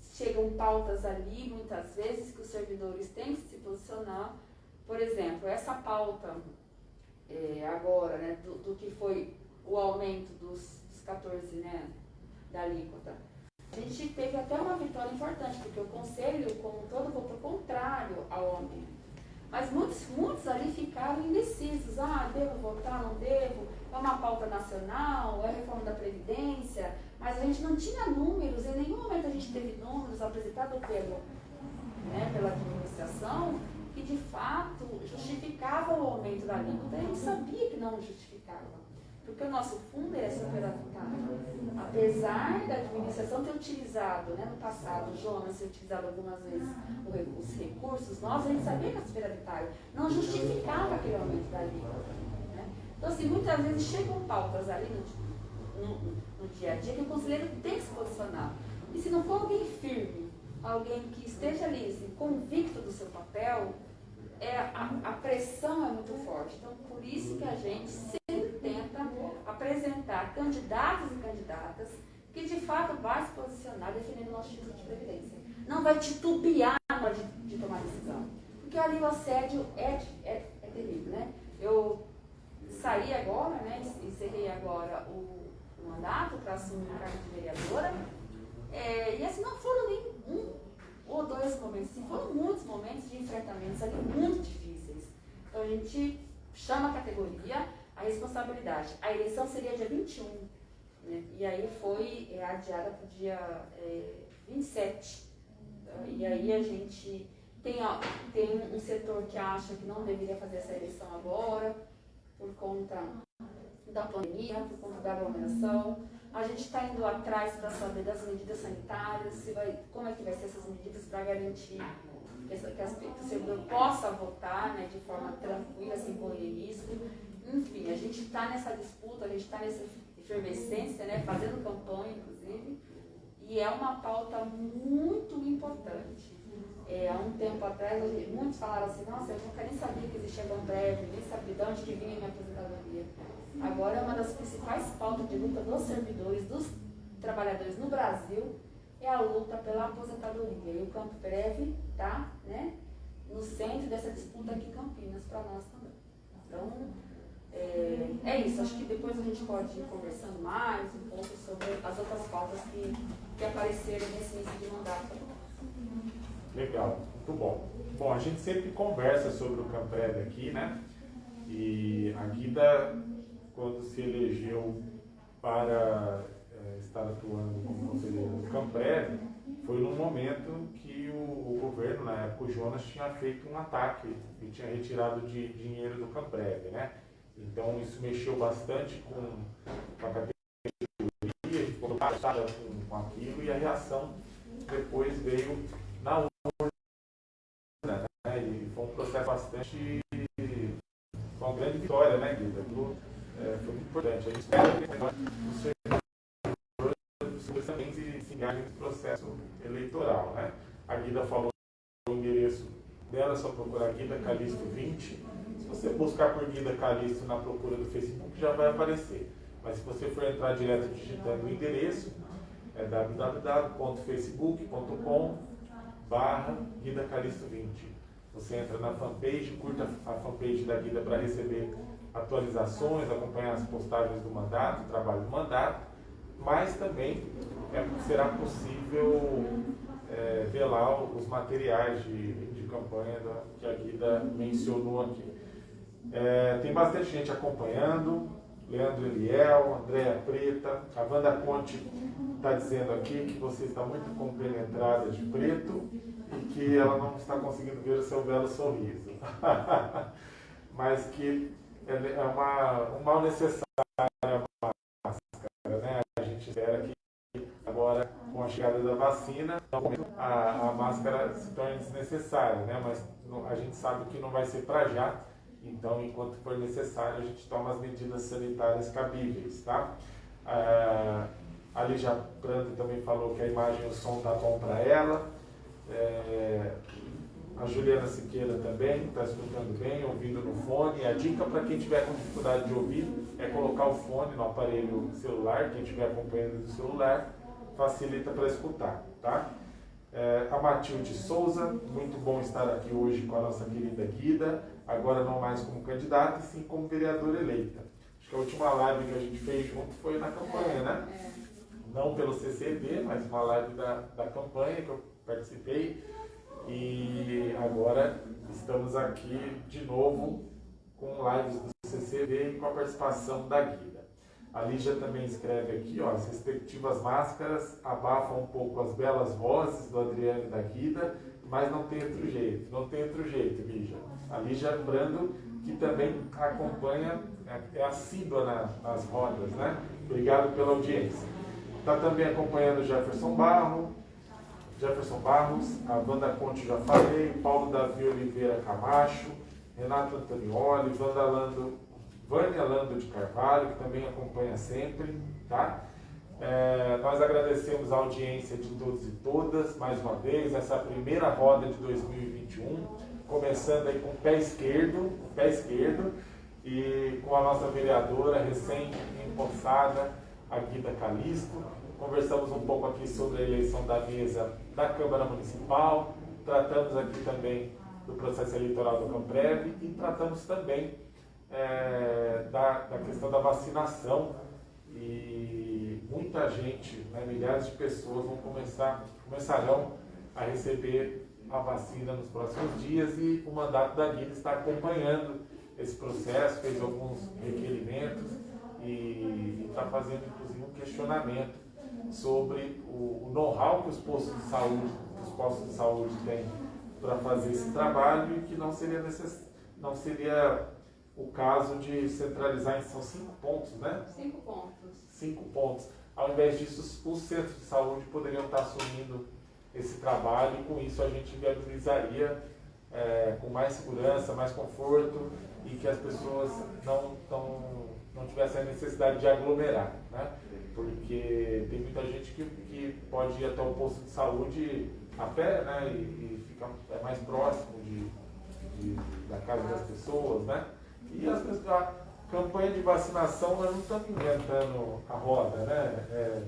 Chegam pautas ali, muitas vezes, que os servidores têm que se posicionar. Por exemplo, essa pauta é, agora, né, do, do que foi o aumento dos, dos 14, né, da alíquota. A gente teve até uma vitória importante, porque o Conselho, como todo, votou contrário ao aumento. Mas muitos, muitos ali ficaram indecisos. Ah, devo votar, não devo? É uma pauta nacional, é reforma da Previdência. Mas a gente não tinha números, em nenhum momento a gente teve números apresentados pelo, né, pela administração que de fato justificavam o aumento da alíquota. A gente sabia que não justificava. Porque o nosso fundo é superavitário. Apesar da administração ter utilizado, né, no passado, o Jonas ter utilizado algumas vezes os recursos, nós a gente sabia que a superavitário não justificava aquele aumento da alíquota. Né? Então, assim, muitas vezes chegam pautas ali no, no, no dia a dia que o conselheiro tem que se posicionar. E se não for alguém firme, alguém que esteja ali assim, convicto do seu papel, é, a, a, pressão é muito forte. Então, por isso que a gente tenta apresentar candidatos e candidatas que de fato vai se posicionar defendendo o nosso título de previdência. Não vai titubear na hora de, de tomar decisão. Porque ali o assédio é, é, é terrível, né? Eu saí agora, né? Encerrei agora o, o mandato para assumir o cargo de vereadora. É, e assim, não foram nem um ou dois momentos, assim, foram muitos momentos de enfrentamentos ali muito difíceis. Então a gente chama a categoria, a responsabilidade. A eleição seria dia 21, né? e aí foi é, adiada para o dia é, 27. E aí a gente tem, ó, tem um setor que acha que não deveria fazer essa eleição agora, por conta da pandemia, por conta da aglomeração. A gente está indo atrás para saber das medidas sanitárias, se vai, como é que vai ser essas medidas para garantir que, que, as, que o servidor possa votar né, de forma tranquila, sem correr risco. Enfim, a gente está nessa disputa, a gente está nessa efervescência, né, fazendo campanha, inclusive, e é uma pauta muito importante. É, há um tempo atrás, muitos falaram assim, nossa, eu nunca nem sabia que existia breve, nem sabia de onde que vinha minha aposentadoria. Agora, uma das principais pautas de luta dos servidores, dos trabalhadores no Brasil, é a luta pela aposentadoria. E o Campo Breve está né, no centro dessa disputa aqui em Campinas, para nós também. Então, é, é, isso. Acho que depois a gente pode ir conversando mais um pouco sobre as outras pautas que, que apareceram nesse início de mandato. Legal, muito bom. Bom, a gente sempre conversa sobre o Camprev aqui, né? E a Guida quando se elegeu para é, estar atuando como conselheiro do Camprev, foi num momento que o, o, governo, na época o Jonas, tinha feito um ataque e tinha retirado de dinheiro do Camprev, né? Então isso mexeu bastante com, com a categoria, ficou passada com, com aquilo e a reação depois veio na urna, né? E foi um processo bastante foi uma grande vitória, né, Guida? é, foi muito importante. A gente espera que os servidores também se, engajem nesse processo eleitoral. Né? A Guida falou o endereço dela, só procurar Guida Calixto 20. Se Se você buscar por Guida Calixto na procura do Facebook, já vai aparecer. Mas se você for entrar direto digitando o endereço, é www.facebook.com barra Guida Calixto 20. Você entra na fanpage, curta a fanpage da Guida para receber atualizações, acompanhar as postagens do mandato, o trabalho do mandato, mas também é, será possível é, ver lá os materiais de, campanha da, que a Guida mencionou aqui. É, tem bastante gente acompanhando, Leandro Eliel, Andréa Preta, a Wanda Conte está dizendo aqui que você está muito compenetrada de preto e que ela não está conseguindo ver o seu belo sorriso. Mas que é, é uma, um mal necessário a máscara, né? A gente espera que agora, a chegada da vacina, a, a máscara se torne desnecessária, né? Mas a gente sabe que não vai ser para já então, enquanto for necessário, a gente toma as medidas sanitárias cabíveis, tá? Ah, a Lígia também falou que a imagem e o som tá bom para ela. É, a Juliana Siqueira também está escutando bem, ouvindo no fone. A dica para quem tiver com dificuldade de ouvir é colocar o fone no aparelho celular, quem estiver acompanhando do celular, facilita para escutar, tá? É, a Matilde Souza, muito bom estar aqui hoje com a nossa querida Guida agora não mais como candidata, e sim como vereadora eleita. Acho que a última live que a gente fez junto foi na campanha, né? É. Não pelo CCB, mas uma live da, da campanha que eu participei. E agora estamos aqui de novo com lives do CCB e com a participação da Guida. A Lígia também escreve aqui, ó, as respectivas máscaras abafam um pouco as belas vozes do Adriano e da Guida, mas não tem outro jeito, não tem outro jeito, Lígia a Lígia Brando, que também acompanha, é, é assídua na, nas rodas, né? Obrigado pela audiência. Está também acompanhando Jefferson Barro, Jefferson Barros, a Wanda Conte já falei, Paulo Davi Oliveira Camacho, Renato Antonioli, Wanda Lando, Vânia Lando de Carvalho, que também acompanha sempre, tá? É, nós agradecemos a audiência de todos e todas, mais uma vez, essa primeira roda de 2021 começando aí com o pé esquerdo, o pé esquerdo, e com a nossa vereadora recém-empossada, a Guida Calisto. Conversamos um pouco aqui sobre a eleição da mesa da Câmara Municipal, tratamos aqui também do processo eleitoral do Camprev e tratamos também é, da, da questão da vacinação. E muita gente, né, milhares de pessoas vão começar, começarão a receber a vacina nos próximos dias e o mandato da Guida está acompanhando esse processo, fez alguns requerimentos e está fazendo inclusive um questionamento sobre o, o know-how que os postos de saúde, os postos de saúde têm para fazer esse trabalho e que não seria necess... não seria o caso de centralizar em são cinco pontos, né? Cinco pontos. Cinco pontos. Ao invés disso, os centros de saúde poderiam estar assumindo esse trabalho e com isso a gente viabilizaria é, com mais segurança, mais conforto e que as pessoas não, tão, não tivessem a necessidade de aglomerar, né? Porque tem muita gente que, que pode ir até o posto de saúde a pé, né? E, e fica é mais próximo de, de, da casa das pessoas, né? E as pessoas, a campanha de vacinação nós não estamos inventando a roda, né? É,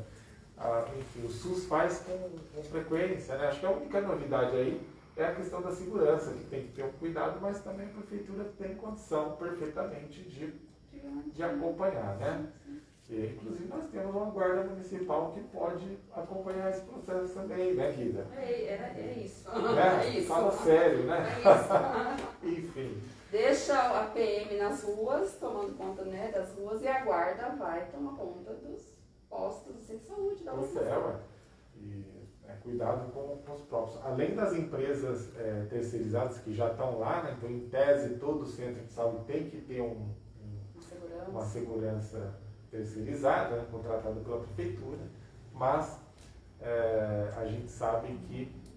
a, enfim, o SUS faz com, com, frequência. Né? Acho que a única novidade aí é a questão da segurança, que tem que ter um cuidado, mas também a prefeitura tem condição perfeitamente de, de acompanhar. Né? E, inclusive nós temos uma guarda municipal que pode acompanhar esse processo também, né, Guida? É, é, é isso. Né? É isso. Fala sério, né? É Enfim. Deixa a PM nas ruas, tomando conta né, das ruas, e a guarda vai tomar conta dos postos de saúde da pois é, ué. E é, cuidado com, com, os próprios. Além das empresas é, terceirizadas que já estão lá, né, então em tese todo centro de saúde tem que ter um, um, uma, segurança. uma segurança terceirizada, né, contratada pela prefeitura, mas é, a gente sabe que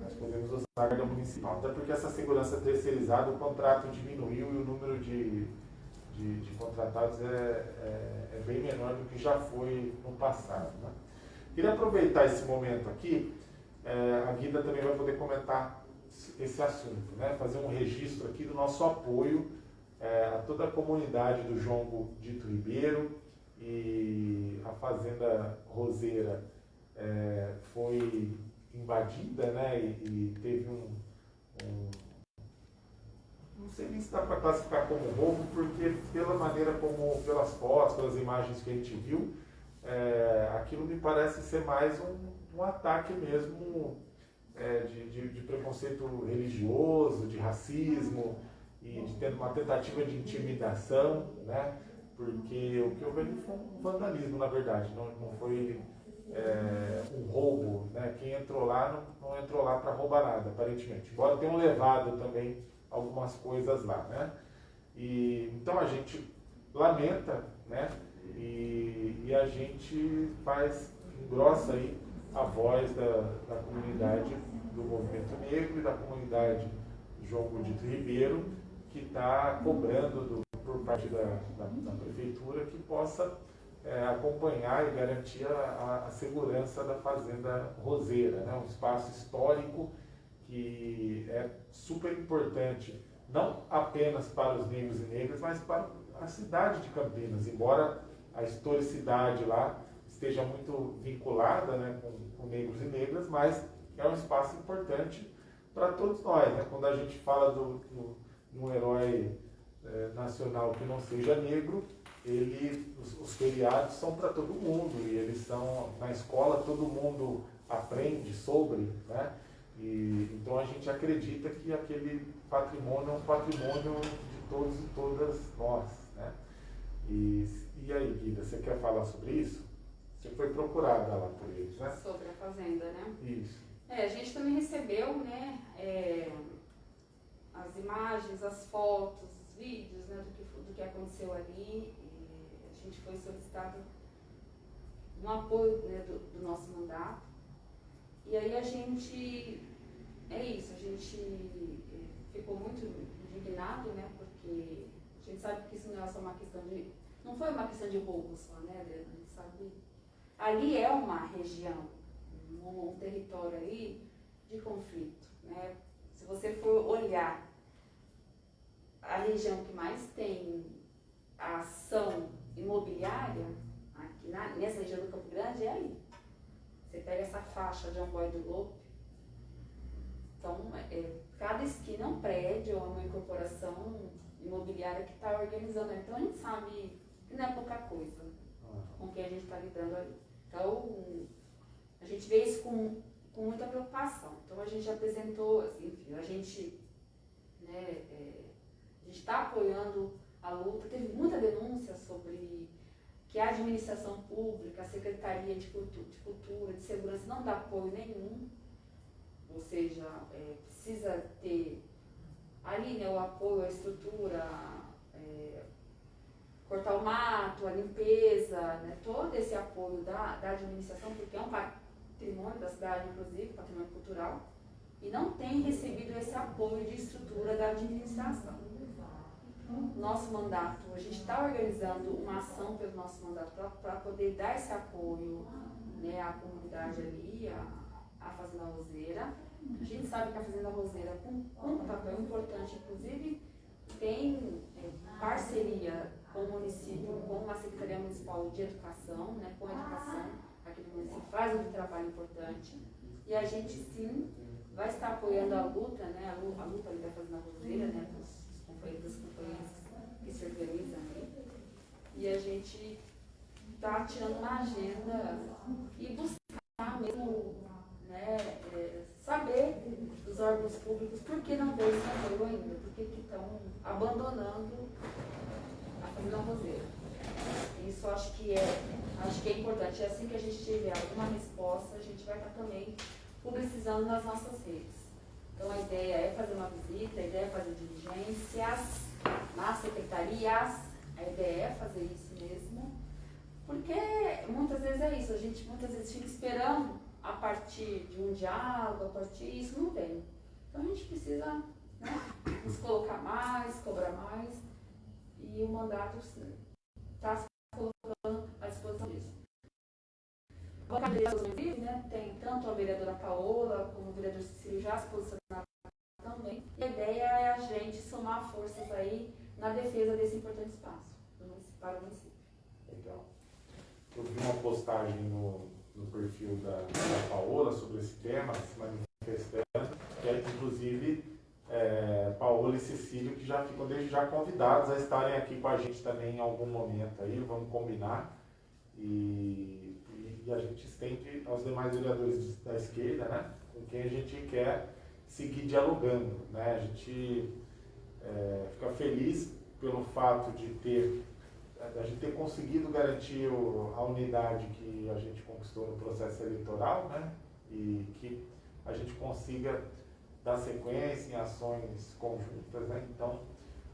nós podemos usar a guarda municipal, até porque essa segurança terceirizada, o contrato diminuiu e o número de de, de contratados é, é, é, bem menor do que já foi no passado. Né? Queria aproveitar esse momento aqui, é, a Guida também vai poder comentar esse assunto, né? fazer um registro aqui do nosso apoio é, a toda a comunidade do Jongo Dito Ribeiro e a Fazenda Roseira é, foi invadida né? e, e teve um, um, Não sei nem se dá para classificar como roubo, porque pela maneira como, pelas fotos, pelas imagens que a gente viu, é, aquilo me parece ser mais um, um ataque mesmo é, de, de, de, preconceito religioso, de racismo e de ter uma tentativa de intimidação, né? Porque o que houve ali foi um vandalismo, na verdade, não, não foi é, um roubo, né? Quem entrou lá não, não entrou lá para roubar nada, aparentemente. Embora tenham levado também algumas coisas lá, né? E, então a gente lamenta, né? E, e a gente faz, engrossa aí a voz da, da comunidade do movimento negro e da comunidade João Godito Ribeiro, que está cobrando do, por parte da, da, da, prefeitura que possa é, acompanhar e garantir a, a, segurança da Fazenda Roseira, né? um espaço histórico que é super importante, não apenas para os negros e negras, mas para a cidade de Campinas, embora a historicidade lá esteja muito vinculada né, com, com negros e negras, mas é um espaço importante para todos nós. Né? Quando a gente fala de um herói é, nacional que não seja negro, ele, os, os feriados são para todo mundo e eles são na escola todo mundo aprende sobre, né? E, então a gente acredita que aquele patrimônio é um patrimônio de todos e todas nós, né? E, e aí, Guida, você quer falar sobre isso? Você foi procurada lá por eles, né? Sobre a fazenda, né? Isso. É, a gente também recebeu, né, é, as imagens, as fotos, os vídeos, né, do que, do que aconteceu ali. A gente foi solicitado um apoio né, do, do nosso mandato. E aí a gente, é isso, a gente é, ficou muito indignado, né, porque a gente sabe que isso não é só uma questão de, não foi uma questão de roubo só, né, a gente sabe ali é uma região, um, território aí de conflito. Né? Se você for olhar a região que mais tem a ação imobiliária, aqui na, nessa região do Campo Grande, é ali. Você pega essa faixa de Amboy do Lope, então, é, cada esquina é um prédio, é uma incorporação imobiliária que está organizando. Então, a gente sabe que não é pouca coisa com quem a gente está lidando ali. Então, a gente vê isso com, com muita preocupação. Então, a gente apresentou, assim, enfim, a gente né, é, a gente está apoiando a luta. Teve muita denúncia sobre que a administração pública, a Secretaria de Cultura, de, Cultura, de Segurança não dá apoio nenhum, ou seja, é, precisa ter ali né, o apoio à estrutura, é, cortar o mato, a limpeza, né, todo esse apoio da, da administração, porque é um patrimônio da cidade, inclusive, patrimônio cultural, e não tem recebido esse apoio de estrutura da administração. Nosso mandato, a gente está organizando uma ação pelo nosso mandato para poder dar esse apoio né, à comunidade ali, à, à Fazenda Roseira. A gente sabe que a Fazenda Roseira cumpre um papel importante, inclusive tem é, parceria com o município, com a Secretaria Municipal de Educação, né, com a educação aqui do município, faz um trabalho importante. E a gente sim vai estar apoiando a luta, né, a luta, ali da Fazenda Roseira, né, companheiros das companhias que se organizam aí. E a gente está tirando uma agenda e buscar mesmo né, é, saber dos órgãos públicos por que não deu esse apoio ainda, por que estão abandonando na roseira. Isso acho que é, acho que é importante. É assim que a gente tiver alguma resposta, a gente vai estar também publicizando nas nossas redes. Então a ideia é fazer uma visita, a ideia é fazer diligências nas secretarias, a ideia é fazer isso mesmo, porque muitas vezes é isso, a gente muitas vezes fica esperando a partir de um diálogo, a partir isso não vem. Então a gente precisa né, nos colocar mais, cobrar mais e o mandato está se colocando à disposição disso. A bancada né, tem tanto a vereadora Paola como o vereador Cecílio já se posicionaram também. E a ideia é a gente somar forças aí na defesa desse importante espaço para o município. Legal. Eu vi uma postagem no, no perfil da, da Paola sobre esse tema, se manifestando, que é inclusive é, Paola e Cecílio, que já ficam desde já convidados a estarem aqui com a gente também em algum momento aí, vamos combinar. E, e, a gente estende aos demais vereadores da esquerda, né, com quem a gente quer seguir dialogando. Né? A gente é, fica feliz pelo fato de ter a gente ter conseguido garantir a unidade que a gente conquistou no processo eleitoral, né? E que a gente consiga dar sequência em ações conjuntas, né? Então,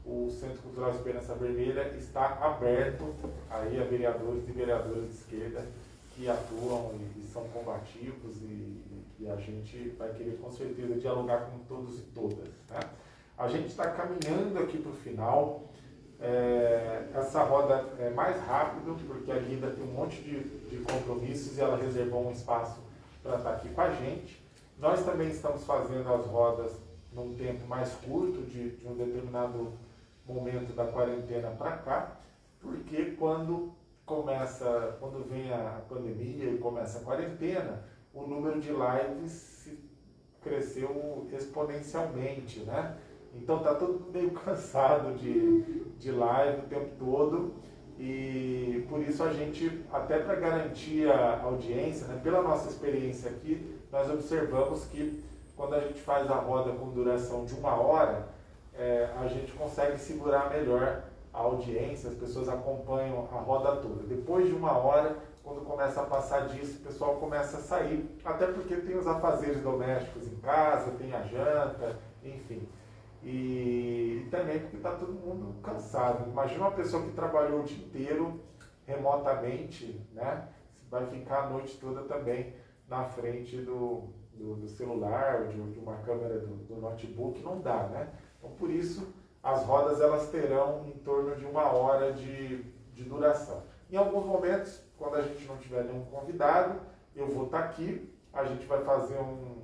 o Centro Cultural Esperança Vermelha está aberto aí a vereadores e vereadoras de esquerda que atuam e, e são combativos e, e, a gente vai querer com certeza dialogar com todos e todas. Né? A gente está caminhando aqui para o final. É, essa roda é mais rápido, porque a Guida tem um monte de, de compromissos e ela reservou um espaço para estar aqui com a gente. Nós também estamos fazendo as rodas num tempo mais curto, de, de um determinado momento da quarentena para cá, porque quando começa, quando vem a pandemia e começa a quarentena, o número de lives cresceu exponencialmente, né? Então tá todo meio cansado de, de live o tempo todo e por isso a gente, até para garantir a audiência, né, pela nossa experiência aqui, nós observamos que quando a gente faz a roda com duração de uma hora, é, a gente consegue segurar melhor a audiência, as pessoas acompanham a roda toda. Depois de uma hora, quando começa a passar disso, o pessoal começa a sair, até porque tem os afazeres domésticos em casa, tem a janta, enfim. E, e também porque está todo mundo cansado. Imagina uma pessoa que trabalhou o dia inteiro remotamente, né? Vai ficar a noite toda também na frente do, do, do celular, de, de, uma câmera do, do, notebook, não dá, né? Então, por isso, as rodas elas terão em torno de uma hora de, de duração. Em alguns momentos, quando a gente não tiver nenhum convidado, eu vou estar tá aqui, a gente vai fazer um,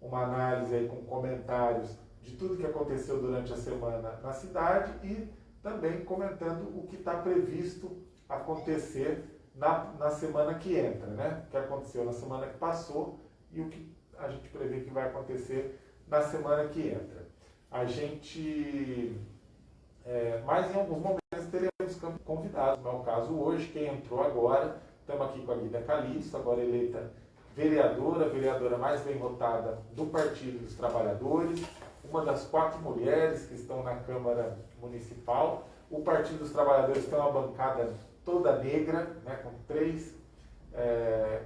uma análise aí com comentários de tudo que aconteceu durante a semana na cidade e também comentando o que está previsto acontecer na, na semana que entra, né? O que aconteceu na semana que passou e o que a gente prevê que vai acontecer na semana que entra. A gente, é, mas em alguns momentos teremos convidados, não é o caso hoje, quem entrou agora, estamos aqui com a Guida Calixto, agora eleita vereadora, vereadora mais bem votada do Partido dos Trabalhadores, uma das quatro mulheres que estão na Câmara Municipal. O Partido dos Trabalhadores tem uma bancada toda negra, né, com três, é,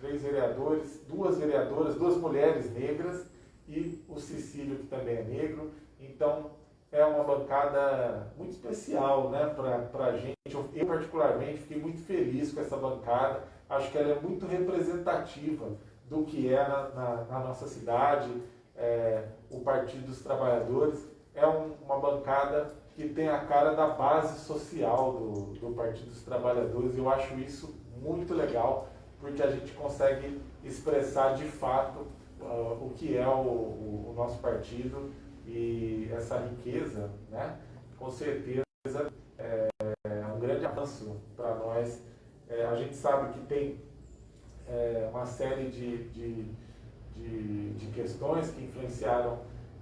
três vereadores, duas vereadoras, duas mulheres negras e o Cecílio, que também é negro. Então, é uma bancada muito especial né, para a gente. Eu, particularmente, fiquei muito feliz com essa bancada. Acho que ela é muito representativa do que é na, na, na nossa cidade é, o Partido dos Trabalhadores, é um, uma bancada que tem a cara da base social do, do Partido dos Trabalhadores. Eu acho isso muito legal, porque a gente consegue expressar de fato uh, o que é o, o, o, nosso partido e essa riqueza, né? com certeza é, é um grande avanço para nós. É, a gente sabe que tem é, uma série de, de de, de questões que influenciaram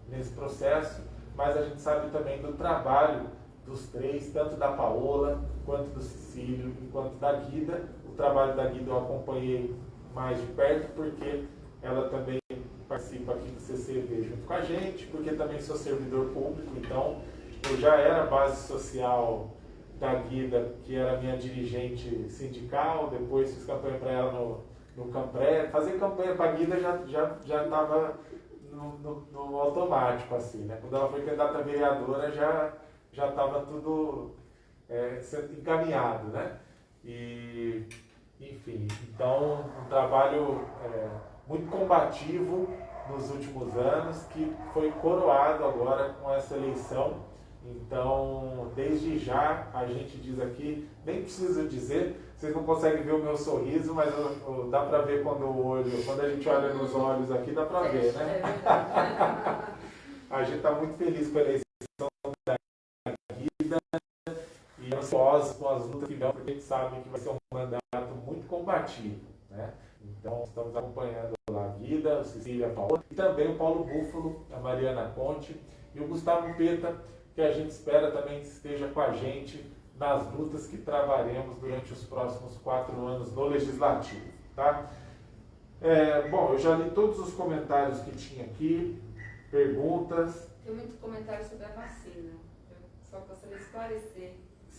nesse processo, mas a gente sabe também do trabalho dos três, tanto da Paola, quanto do Cecílio, quanto da Guida. O trabalho da Guida eu acompanhei mais de perto, porque ela também participa aqui do CCV junto com a gente, porque também sou servidor público, então eu já era base social da Guida, que era minha dirigente sindical, depois fiz campanha para ela no no Campré, fazer campanha para a Guida já estava já, já no, no, no, automático, assim, né? Quando ela foi candidata a vereadora, já já estava tudo é, encaminhado, né? E, enfim, então um trabalho é, muito combativo nos últimos anos, que foi coroado agora com essa eleição. Então, desde já, a gente diz aqui, nem preciso dizer, vocês não conseguem ver o meu sorriso, mas eu, eu, dá para ver quando o olho, quando a gente olha nos olhos aqui, dá para ver, né? A gente está muito feliz com a eleição da Guida e ansiosos com as lutas que vão, porque a gente sabe que vai ser um mandato muito combativo. Né? Então, estamos acompanhando lá a Guida, a Cecília Paula, e também o Paulo Búfalo, a Mariana Conte e o Gustavo Peta, que a gente espera também esteja com a gente nas lutas que travaremos durante os próximos quatro anos no Legislativo. Tá? É, bom, eu já li todos os comentários que tinha aqui, perguntas. Tem muito comentário sobre a vacina. Eu só gostaria de esclarecer.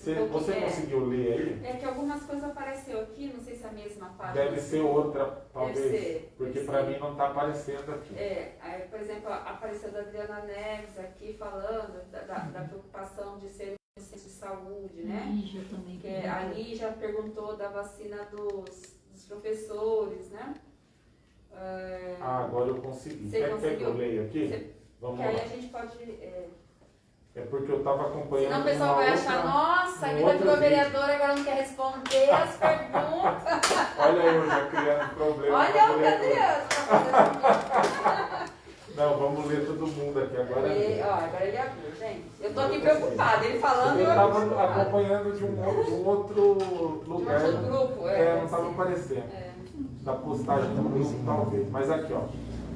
Cê, um você é, conseguiu ler aí? É que algumas coisas apareceu aqui, não sei se é a mesma página. Deve ser outra, talvez. Deve ser, porque para mim não está aparecendo aqui. É, aí, por exemplo, apareceu da Adriana Neves aqui falando da, da, da preocupação de ser um centro de saúde, né? Lígia também. Que é, a Lígia perguntou da vacina dos, dos professores, né? É, Ah, agora eu consegui. Você Quer, quer que eu conseguiu? leia aqui? Você- Vamos que aí lá. a gente pode. É, É porque eu estava acompanhando. senão o pessoal vai outra- achar, nossa, a outro virou vereadora, agora não quer responder as perguntas. Olha eu já criando problema. Olha o Adriano. Não, vamos ler todo mundo aqui agora. Ele, ó, agora ele abriu, gente. Eu tô aqui preocupada, ele falando Eu estava acompanhando de um, um outro De um lugar. outro grupo, é. É, não estava aparecendo. É. Da postagem do grupo, talvez. Mas aqui, ó.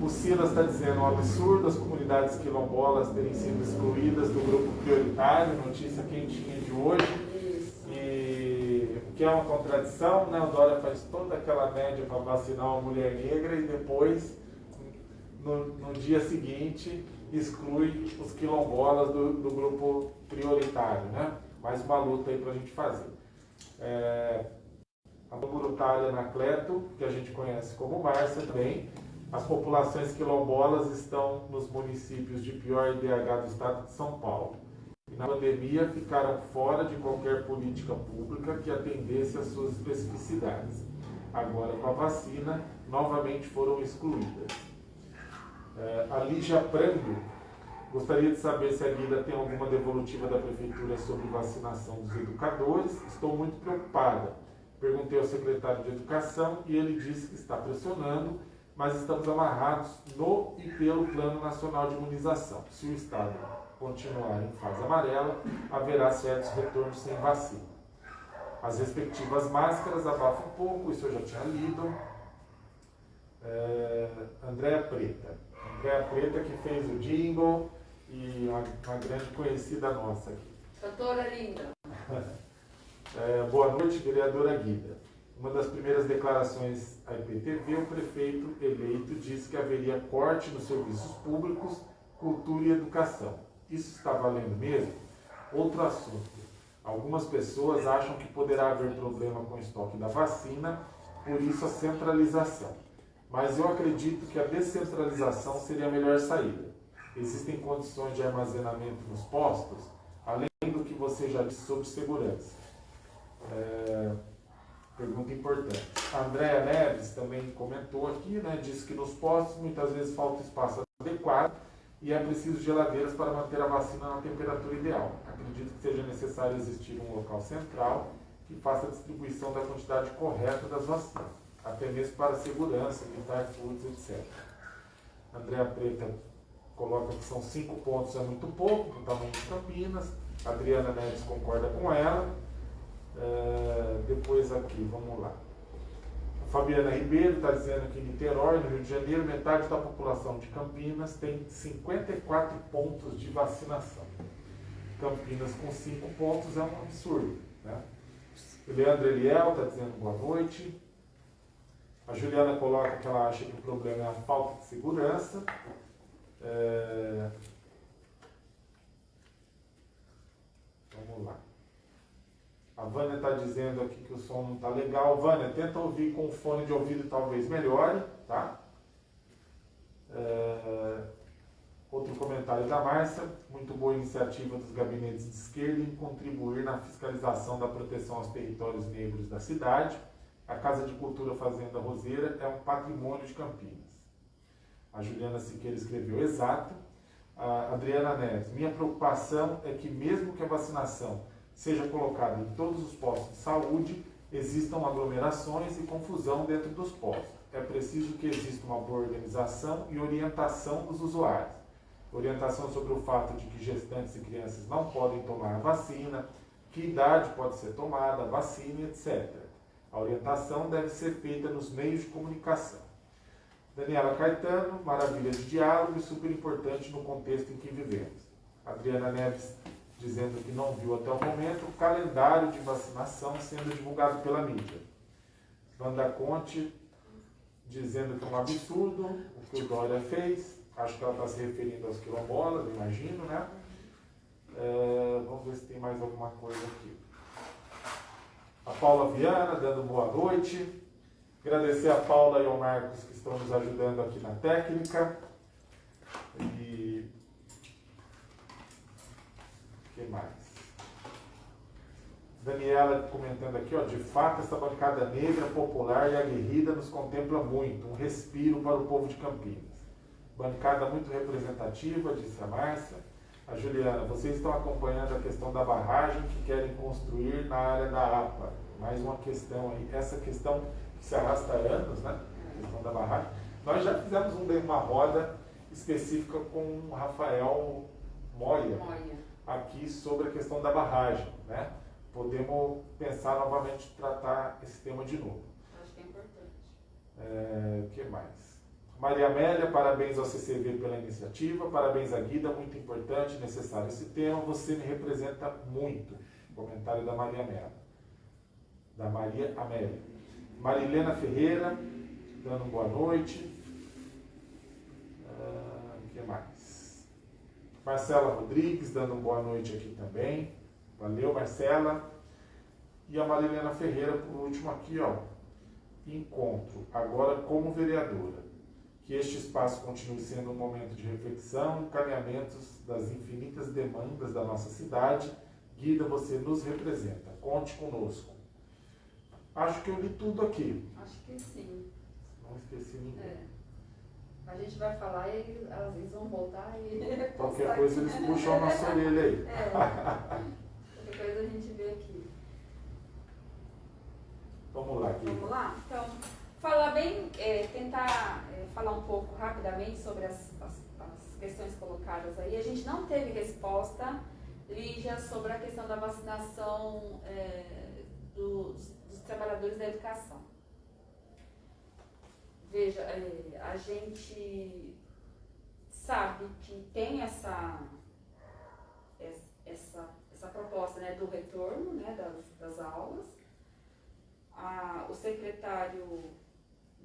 O Silas está dizendo um absurdo as comunidades quilombolas terem sido excluídas do grupo prioritário, notícia quentinha de hoje. E o que é uma contradição, né? O Dória faz toda aquela média para vacinar uma mulher negra e depois, no, no dia seguinte, exclui os quilombolas do, do grupo prioritário, né? Mais uma luta aí para a gente fazer. É, a voluntária Anacleto, que a gente conhece como Márcia também, as populações quilombolas estão nos municípios de pior IDH do estado de São Paulo. E na pandemia ficaram fora de qualquer política pública que atendesse às suas especificidades. Agora, com a vacina, novamente foram excluídas. É, a Lígia Prando gostaria de saber se a Guida tem alguma devolutiva da Prefeitura sobre vacinação dos educadores. Estou muito preocupada. Perguntei ao secretário de Educação e ele disse que está pressionando, mas estamos amarrados no e pelo Plano Nacional de Imunização. Se o Estado continuar em fase amarela, haverá certos retornos sem vacina. As respectivas máscaras abafam um pouco, isso eu já tinha lido. É, Andréa Preta. Andréa Preta que fez o jingle e uma, uma grande conhecida nossa aqui. Doutora linda. É, boa noite, vereadora Guida. Uma das primeiras declarações à IPTV, o prefeito eleito disse que haveria corte nos serviços públicos, cultura e educação. Isso está valendo mesmo? Outro assunto. Algumas pessoas acham que poderá haver problema com o estoque da vacina, por isso a centralização. Mas eu acredito que a descentralização seria a melhor saída. Existem condições de armazenamento nos postos, além do que você já disse sobre segurança. É, pergunta importante. A Andréa Neves também comentou aqui, né, disse que nos postos muitas vezes falta espaço adequado e é preciso geladeiras para manter a vacina na temperatura ideal. Acredito que seja necessário existir um local central que faça a distribuição da quantidade correta das vacinas, até mesmo para segurança, evitar furtos, etc. Andréa Preta coloca que são cinco pontos, é muito pouco, do tamanho de Campinas. Adriana Neves concorda com ela. É, depois aqui, vamos lá. A Fabiana Ribeiro está dizendo que em Niterói, no Rio de Janeiro, metade da população de Campinas tem 54 pontos de vacinação. Campinas com 5 pontos é um absurdo. Né? Leandro Eliel está dizendo boa noite. A Juliana coloca que ela acha que o problema é a falta de segurança. É, Vamos lá. A Vânia está dizendo aqui que o som não está legal. Vânia, tenta ouvir com fone de ouvido, talvez melhore, tá? É, Outro comentário da Márcia. Muito boa iniciativa dos gabinetes de esquerda em contribuir na fiscalização da proteção aos territórios negros da cidade. A Casa de Cultura Fazenda Roseira é um patrimônio de Campinas. A Juliana Siqueira escreveu exato. A Adriana Neves, minha preocupação é que mesmo que a vacinação seja colocada em todos os postos de saúde, existam aglomerações e confusão dentro dos postos. É preciso que exista uma boa organização e orientação dos usuários. orientação sobre o fato de que gestantes e crianças não podem tomar a vacina, que idade pode ser tomada, a vacina, etc. A orientação deve ser feita nos meios de comunicação. Daniela Caetano, maravilha de diálogo e super importante no contexto em que vivemos. Adriana Neves dizendo que não viu até o momento o calendário de vacinação sendo divulgado pela mídia. Wanda Conte dizendo que é um absurdo o que o Dória fez. Acho que ela está se referindo aos quilombolas, imagino, né? É, vamos ver se tem mais alguma coisa aqui. A Paula Viana dando boa noite. Agradecer a Paula e ao Marcos que estão nos ajudando aqui na técnica. E. O que mais? Daniela comentando aqui, ó, de fato essa bancada negra, popular e aguerrida nos contempla muito, um respiro para o povo de Campinas. Bancada muito representativa, disse a Márcia. A Juliana, vocês estão acompanhando a questão da barragem que querem construir na área da APA. Mais uma questão aí, essa questão que se arrasta há anos, né? A questão da barragem. Nós já fizemos um, uma roda específica com o Rafael Moia, Moia. Aqui sobre a questão da barragem, né? Podemos pensar novamente tratar esse tema de novo. Acho que é importante. É, o que mais? Maria Amélia, parabéns ao CCV pela iniciativa, parabéns à Guida, muito importante, necessário esse tema, você me representa muito. Comentário da Maria Amélia. Da Maria Amélia. Marilena Ferreira, dando boa noite. Ah, O que mais? Marcela Rodrigues, dando boa noite aqui também. Valeu, Marcela. E a Marilena Ferreira, por último aqui, ó. Encontro, agora como vereadora que este espaço continue sendo um momento de reflexão, encaminhamentos das infinitas demandas da nossa cidade. Guida, você nos representa. Conte conosco. Acho que eu li tudo aqui. Acho que sim. Não esqueci ninguém. É. A gente vai falar e eles, eles vão voltar e. Qualquer coisa aqui. eles puxam a nossa orelha aí. É. Qualquer coisa a gente vê aqui. Vamos lá, Guida. Vamos lá? Então, falar bem, é, tentar é, falar um pouco rapidamente sobre as, as, as questões colocadas aí. A gente não teve resposta, Lígia, sobre a questão da vacinação é, dos, dos trabalhadores da educação. Veja, é, a gente sabe que tem essa, essa, essa proposta né, do retorno né, das, das aulas. A- o secretário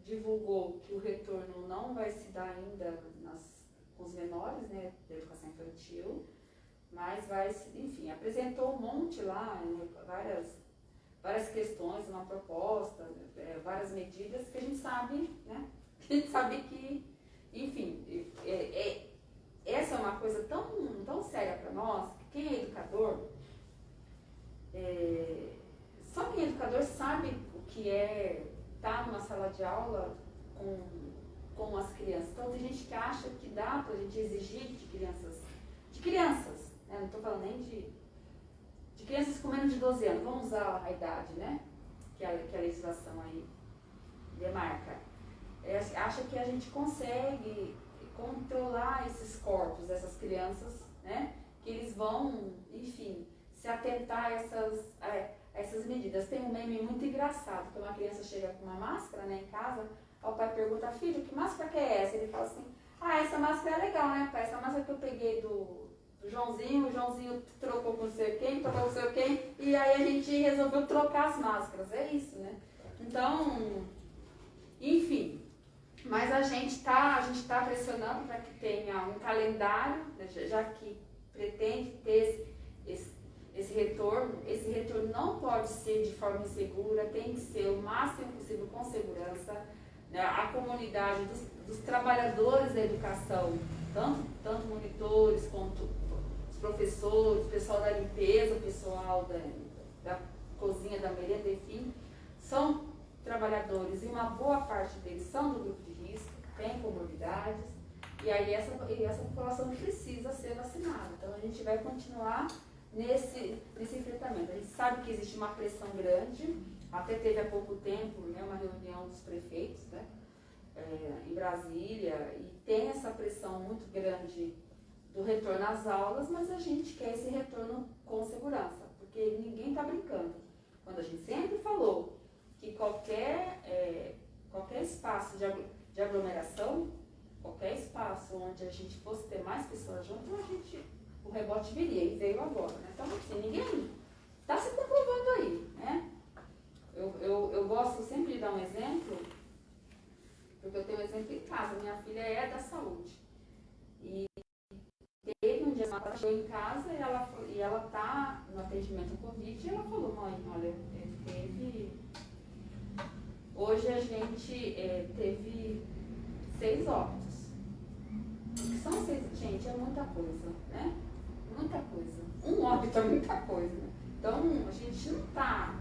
divulgou que o retorno não vai se dar ainda nas, com os menores né, da educação infantil, mas vai se, enfim, apresentou um monte lá, né, várias, várias questões, uma proposta, é, várias medidas que a gente sabe, né? Que a gente sabe que, enfim, é, é- essa é uma coisa tão, tão séria para nós, que quem é educador, é, só quem é educador sabe o que é estar numa sala de aula com, com as crianças. Então tem gente que acha que dá para a gente exigir de crianças, de crianças, né? não estou falando nem de, de crianças com menos de 12 anos, vamos usar a idade, né? Que a, que a legislação aí demarca. É, acha que a gente consegue controlar esses corpos dessas crianças, né? Que eles vão, enfim, se atentar a essas, a, essas medidas. Tem um meme muito engraçado, que uma criança chega com uma máscara né, em casa, o pai pergunta, filho, que máscara que é essa? Ele fala assim, ah, essa máscara é legal, né, pai? Essa máscara que eu peguei do Joãozinho, o Joãozinho trocou com não sei quem, trocou com não sei quem, e aí a gente resolveu trocar as máscaras. É isso, né? Então, enfim, mas a gente está tá pressionando para que tenha um calendário, né, já- que pretende ter esse, esse, esse retorno. Esse retorno não pode ser de forma insegura, tem que ser o máximo possível com segurança. né, A comunidade dos, dos trabalhadores da educação, tanto, tanto monitores quanto professores, pessoal da limpeza, pessoal da, da cozinha, da merenda, enfim, são trabalhadores e uma boa parte deles são do grupo de risco, têm comorbidades, e aí essa, e essa população precisa ser vacinada. Então a gente vai continuar nesse, nesse enfrentamento. A gente sabe que existe uma pressão grande, até teve há pouco tempo né, uma reunião dos prefeitos né, eh, em Brasília, e tem essa pressão muito grande do retorno às aulas, mas a gente quer esse retorno com segurança, porque ninguém está brincando. Quando a gente sempre falou que qualquer, é, qualquer espaço de, aglomeração, qualquer espaço onde a gente fosse ter mais pessoas junto, a gente, o rebote viria e veio agora. Né? Então, assim, ninguém está se comprovando aí. Né? Eu, eu, eu gosto sempre de dar um exemplo, porque eu tenho um exemplo em casa. Minha filha é da saúde. Teve um dia ela chegou em casa e ela e ela tá no atendimento Covid e ela falou, mãe, olha, é, teve. Hoje a gente é, teve seis óbitos. O que são seis? Gente, é muita coisa, né? Muita coisa. Um óbito é muita coisa. Então a gente não está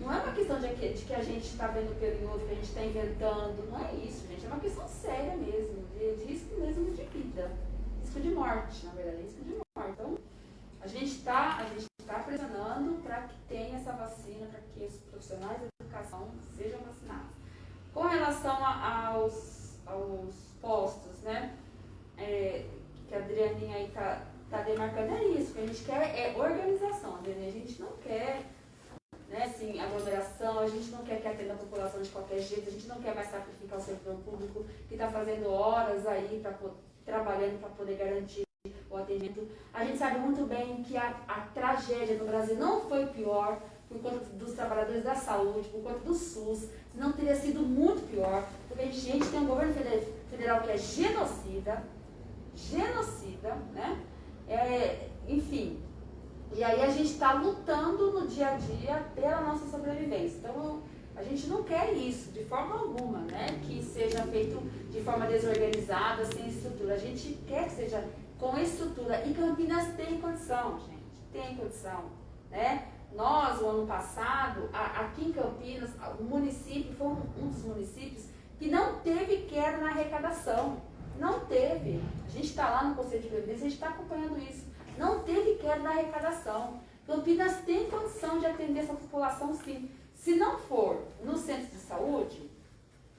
não é uma questão de que, de que a gente está vendo pelo outro, que a gente está inventando. Não é isso, gente. É uma questão séria mesmo, de risco mesmo de vida risco de morte, na verdade, risco de morte. Então, a gente está tá pressionando para que tenha essa vacina, para que os profissionais da educação sejam vacinados. Com relação a, aos, aos postos, né? É, que a Adrianinha aí está tá demarcando, é isso, que a gente quer é organização, Adrianinha. A gente não quer né, assim, aglomeração, a gente não quer que atenda a população de qualquer jeito, a gente não quer mais sacrificar o servidor público que está fazendo horas aí para trabalhando para poder garantir o atendimento. A gente sabe muito bem que a, a tragédia no Brasil não foi pior por conta dos trabalhadores da saúde, por conta do SUS, senão teria sido muito pior, porque a gente tem um governo federal que é genocida, genocida, né? É, enfim, e aí a gente está lutando no dia a dia pela nossa sobrevivência. Então, a gente não quer isso de forma alguma, né? Que seja feito de forma desorganizada, sem estrutura. A gente quer que seja com estrutura. E Campinas tem condição, gente. Tem condição, né? Nós, o ano passado, aqui em Campinas, o município foi um dos municípios que não teve queda na arrecadação. Não teve. A gente está lá no Conselho de Previdência, a gente está acompanhando isso. Não teve queda na arrecadação. Campinas tem condição de atender essa população, sim. Se não for no centro de saúde,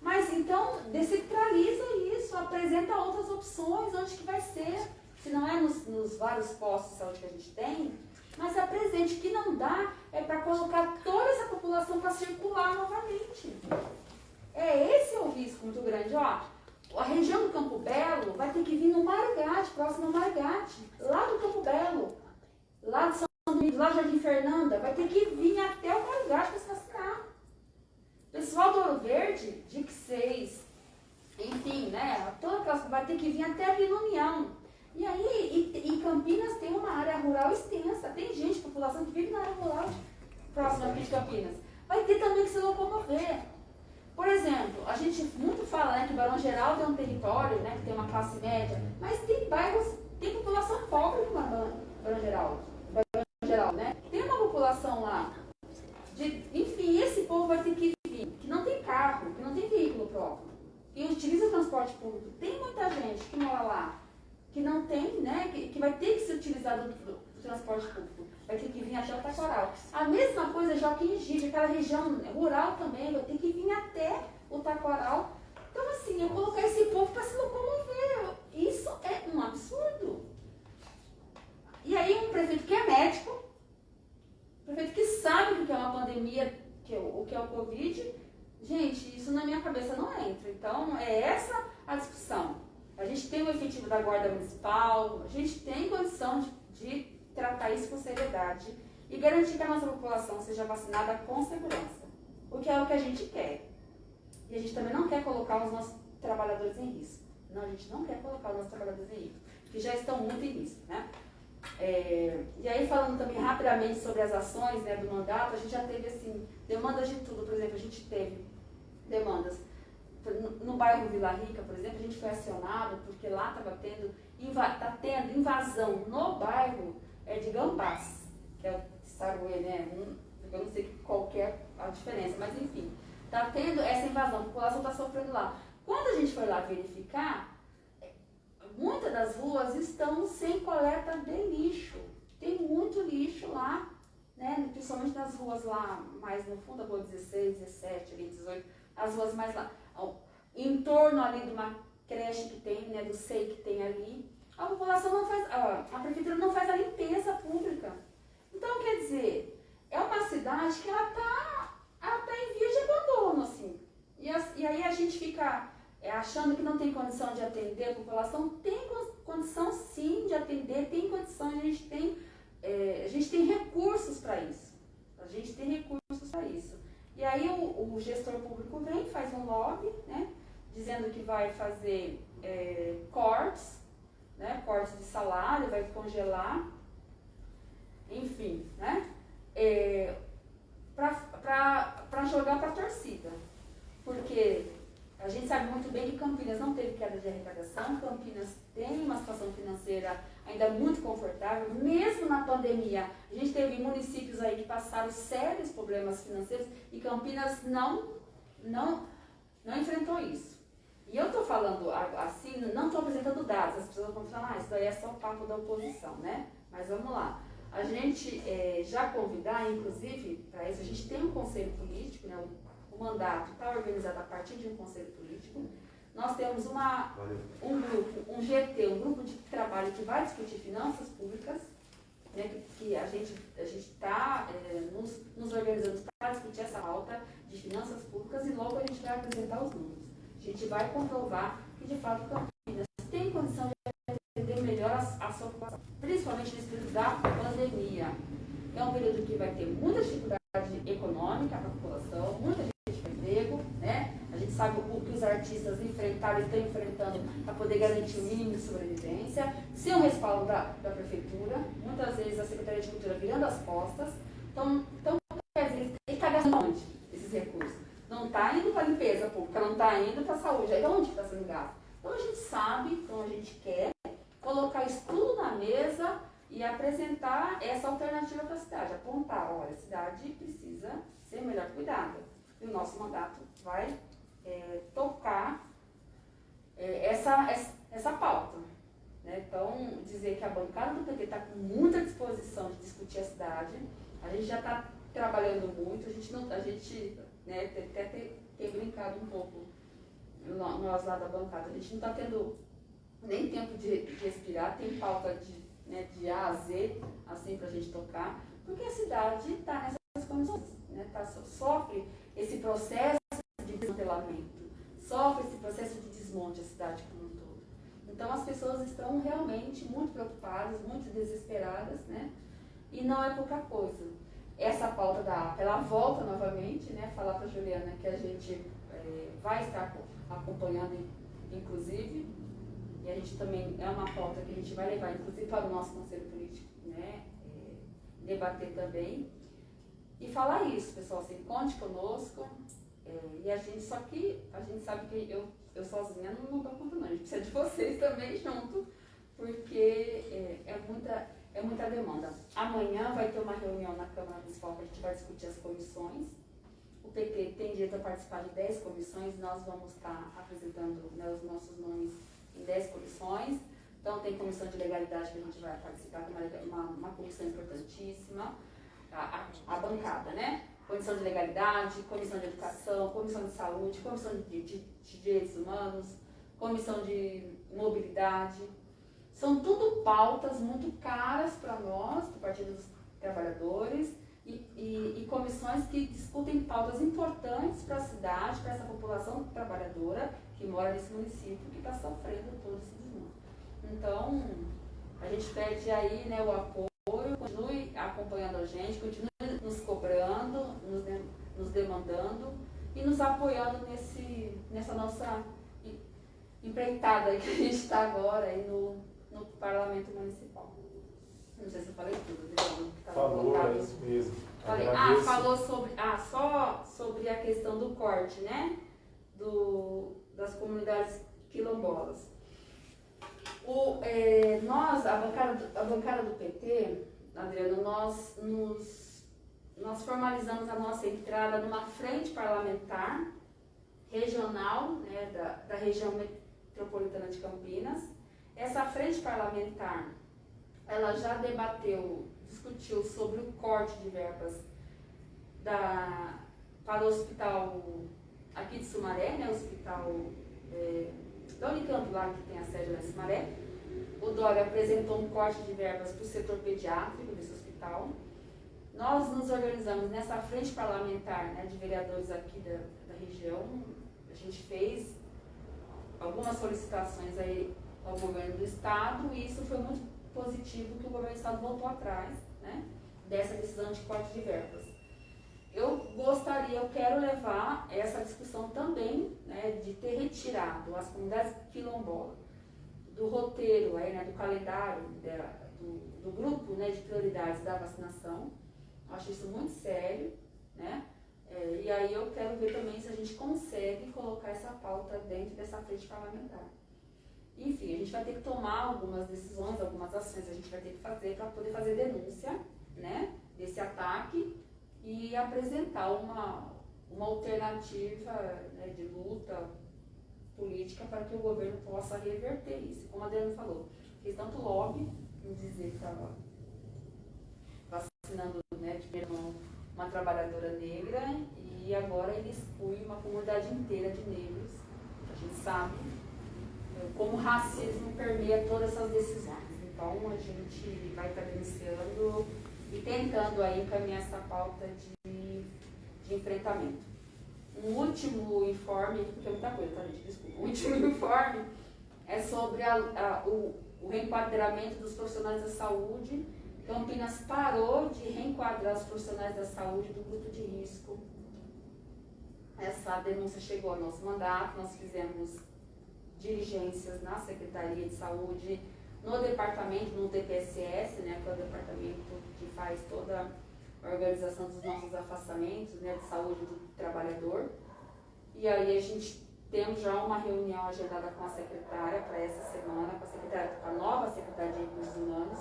mas então descentraliza isso, apresenta outras opções, onde que vai ser. Se não é nos, nos vários postos de saúde que a gente tem, mas apresente. que não dá é para colocar toda essa população para circular novamente. É esse é o risco muito grande. Ó, a região do Campo Belo vai ter que vir no Margate, próximo ao Margate, lá do Campo Belo, lá de São Domingos, lá Jardim Fernanda, vai ter que vir até o Margate para se. Pessoal do Ouro Verde, DIC 6, enfim, né, toda aquela, vai ter que vir até no União. E aí, e, e, Campinas tem uma área rural extensa, tem gente, população que vive na área rural próxima aqui de Campinas. Vai ter também que se locomover. Por exemplo, a gente muito fala né, que Barão Geral tem um território, né, que tem uma classe média, mas tem bairros, tem população pobre no Barão, Geral. Barão Geral, né? Tem uma população lá. De, enfim, esse povo vai ter que não tem carro, que não tem veículo próprio, e utiliza transporte público. Tem muita gente que mora lá, que não tem, né, que, que vai ter que se utilizar do, do, do transporte público vai ter que vir até o Taquaral. A mesma coisa Joaquim Gide, aquela região rural também, vai ter que vir até o Taquaral. Então, assim, eu colocar esse povo para se locomover, isso é um absurdo. E aí um prefeito que é médico, um prefeito que sabe o que é uma pandemia, que é o que é o Covid, gente, isso na minha cabeça não entra. Então, é essa a discussão. A gente tem o efetivo da Guarda Municipal, a gente tem condição de, de tratar isso com seriedade e garantir que a nossa população seja vacinada com segurança, o que é o que a gente quer. E a gente também não quer colocar os nossos trabalhadores em risco. Não, a gente não quer colocar os nossos trabalhadores em risco, que já estão muito em risco, né? É, e aí falando também rapidamente sobre as ações né, do mandato, a gente já teve assim, demandas de tudo, por exemplo, a gente teve demandas no, bairro Vila Rica, por exemplo, a gente foi acionado porque lá estava tendo, tá tendo invasão no bairro é de gambás, que é o saruê, né? eu não sei qual é a diferença, mas enfim, está tendo essa invasão, a população está sofrendo lá. Quando a gente foi lá verificar, muitas das ruas estão sem coleta de lixo. Tem muito lixo lá, né? principalmente nas ruas lá mais no fundo, a rua 16, 17, ali, 18, as ruas mais lá, em torno ali de uma creche que tem, né, do SEI que tem ali, a população não faz, a, a prefeitura não faz a limpeza pública. Então, quer dizer, é uma cidade que ela está tá em via de abandono, assim. E, as, e aí a gente fica é, achando que não tem condição de atender a população, tem condição sim de atender, tem condição, a gente tem, é, a gente tem recursos para isso. A gente tem recursos para isso. E aí o, o, gestor público vem, faz um lobby, né, dizendo que vai fazer é, cortes, né, cortes de salário, vai congelar, enfim, né, é, para jogar para a torcida. Porque a gente sabe muito bem que Campinas não teve queda de arrecadação, Campinas tem uma situação financeira ainda muito confortável, mesmo na pandemia. A gente teve municípios aí que passaram sérios problemas financeiros e Campinas não, não, não enfrentou isso. E eu estou falando assim, não estou apresentando dados, as pessoas vão falar, ah, isso daí é só papo da oposição, né? Mas vamos lá. A gente é, já convidar, inclusive, para isso, a gente tem um conselho político, né? O, o mandato está organizado a partir de um conselho político. Nós temos uma, um grupo, um GT, um grupo de trabalho que vai discutir finanças públicas, né, que, que a gente a está é, nos, nos organizando para discutir essa pauta de finanças públicas e logo a gente vai apresentar os números. A gente vai comprovar que de fato Campinas tem condição de atender melhor a, a sua população, principalmente nesse período da pandemia. É um período que vai ter muita dificuldade econômica para a população, muita gente com emprego, né? Sabe o que os artistas enfrentaram e estão enfrentando para poder garantir o mínimo de sobrevivência, sem o respaldo da, da prefeitura, muitas vezes a Secretaria de Cultura virando as costas. Então, então quer dizer, ele está gastando onde esses recursos? Não está indo para a limpeza pública, não está indo para a saúde. Aí onde está sendo gasto? Então a gente sabe, então a gente quer colocar isso tudo na mesa e apresentar essa alternativa para a cidade, apontar, olha, a cidade precisa ser melhor cuidada. E o nosso mandato vai é, tocar é, essa, essa, essa pauta. Né? Então, dizer que a bancada do PT está com muita disposição de discutir a cidade, a gente já está trabalhando muito, a gente, não, a gente né, até tem brincado um pouco, nós lá da bancada, a gente não está tendo nem tempo de, de, respirar, tem pauta de, né, de A a Z, assim, para a gente tocar, porque a cidade está nessas condições, né, tá, sofre esse processo de desmantelamento, sofre esse processo de desmonte a cidade como um todo. Então as pessoas estão realmente muito preocupadas, muito desesperadas, né? E não é pouca coisa. Essa pauta da APA, ela volta novamente, né? Falar para a Juliana que a gente é, vai estar acompanhando, inclusive, e a gente também, é uma pauta que a gente vai levar, inclusive, para o nosso conselho político, né? É, debater também. E falar isso, pessoal, assim, conte conosco, é, e a gente, só que a gente sabe que eu, eu sozinha não, não dou conta não, a gente precisa de vocês também junto, porque é, é, muita, é muita demanda. Amanhã vai ter uma reunião na Câmara Municipal que a gente vai discutir as comissões. O PT tem direito a participar de 10 comissões, nós vamos estar apresentando né, os nossos nomes em 10 comissões. Então tem comissão de legalidade que a gente vai participar, que é uma, uma, comissão importantíssima, a, a, a bancada, né? Comissão de legalidade, comissão de educação, comissão de saúde, comissão de, de, de direitos humanos, comissão de mobilidade. São tudo pautas muito caras para nós, do Partido dos Trabalhadores, e, e, e, comissões que discutem pautas importantes para a cidade, para essa população trabalhadora que mora nesse município, que está sofrendo todo esse desmonte. Então, a gente pede aí né, o apoio, continue acompanhando a gente, continue nos cobrando, nos, de, nos demandando e nos apoiando nesse, nessa nossa empreitada que a gente está agora aí no, no Parlamento Municipal. Não sei se eu falei tudo, Adriano. Falou, é isso mesmo. Falei, ah, falou sobre. Ah, só sobre a questão do corte, né? Do, das comunidades quilombolas. O, é, nós, a bancada, a bancada do PT, Adriano, nós nos nós formalizamos a nossa entrada numa frente parlamentar regional né, da, da região metropolitana de Campinas. Essa frente parlamentar, ela já debateu, discutiu sobre o corte de verbas da, para o hospital aqui de Sumaré, né, o hospital é, da Unicamp lá que tem a sede em Sumaré, o Dória apresentou um corte de verbas para o setor pediátrico desse hospital. Nós nos organizamos nessa frente parlamentar né, de vereadores aqui da, da região. A gente fez algumas solicitações aí ao governo do estado e isso foi muito positivo que o governo do estado voltou atrás né, dessa decisão de corte de verbas. Eu gostaria, eu quero levar essa discussão também né, de ter retirado as comunidades quilombolas do roteiro, aí, né, do calendário, do, do, grupo né, de prioridades da vacinação. Acho isso muito sério, né? É, e aí eu quero ver também se a gente consegue colocar essa pauta dentro dessa frente parlamentar. Enfim, a gente vai ter que tomar algumas decisões, algumas ações a gente vai ter que fazer para poder fazer denúncia né, desse ataque e apresentar uma, uma alternativa né, de luta política para que o governo possa reverter isso. Como a Adriana falou, fez tanto lobby em dizer que estava vacinando né, de uma trabalhadora negra e agora ele exclui uma comunidade inteira de negros. A gente sabe é, como o racismo permeia todas essas decisões. Então a gente vai estar denunciando e tentando aí encaminhar essa pauta de, de enfrentamento. Um último informe, porque é muita coisa, tá gente? Desculpa. O último informe é sobre a, a, o, o reenquadramento dos profissionais da saúde Campinas parou de reenquadrar os profissionais da saúde do grupo de risco. Essa denúncia chegou ao nosso mandato, nós fizemos diligências na Secretaria de Saúde, no departamento, no DPSS, né, que é o departamento que faz toda a organização dos nossos afastamentos né, de saúde do trabalhador. E aí a gente temos já uma reunião agendada com a secretária para essa semana, com a, secretária, com a nova secretária de Recursos Humanos,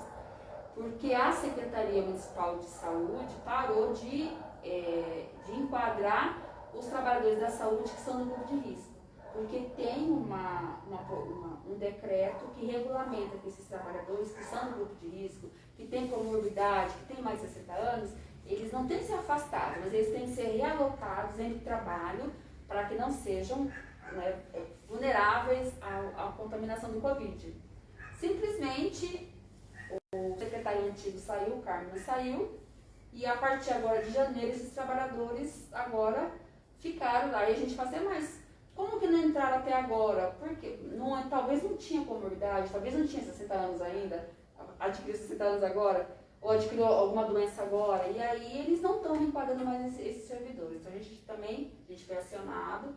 porque a Secretaria Municipal de Saúde parou de, é, de enquadrar os trabalhadores da saúde que são no grupo de risco. Porque tem uma, uma, uma, um decreto que regulamenta que esses trabalhadores que são no grupo de risco, que têm comorbidade, que têm mais de 60 anos, eles não têm que ser afastados, mas eles têm que ser realocados em trabalho para que não sejam né, vulneráveis à, à contaminação do Covid. Simplesmente o secretário antigo saiu, o Carmen saiu, e a partir agora de janeiro, esses trabalhadores agora ficaram lá. E a gente fazia, mas como que não entraram até agora? Porque não, é, talvez não tinha comorbidade, talvez não tinha 60 anos ainda, adquiriu 60 anos agora, ou adquiriu alguma doença agora, e aí eles não estão enquadrando mais esses, esses servidores. Então a gente também, a gente foi acionado,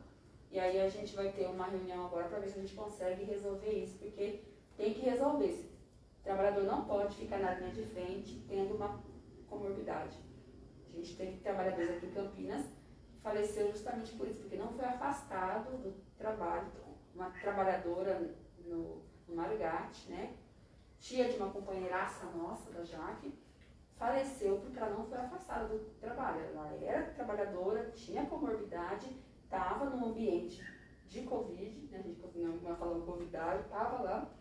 e aí a gente vai ter uma reunião agora para ver se a gente consegue resolver isso, porque tem que resolver. O trabalhador não pode ficar na linha de frente tendo uma comorbidade. A gente teve trabalhadores aqui em Campinas que faleceram justamente por isso, porque não foi afastado do trabalho. Uma trabalhadora no, no Marigate, né? Tia de uma companheiraça nossa, da Jaque, faleceu porque ela não foi afastada do trabalho. Ela era trabalhadora, tinha comorbidade, estava num ambiente de Covid, né? a gente não falando convidado, estava lá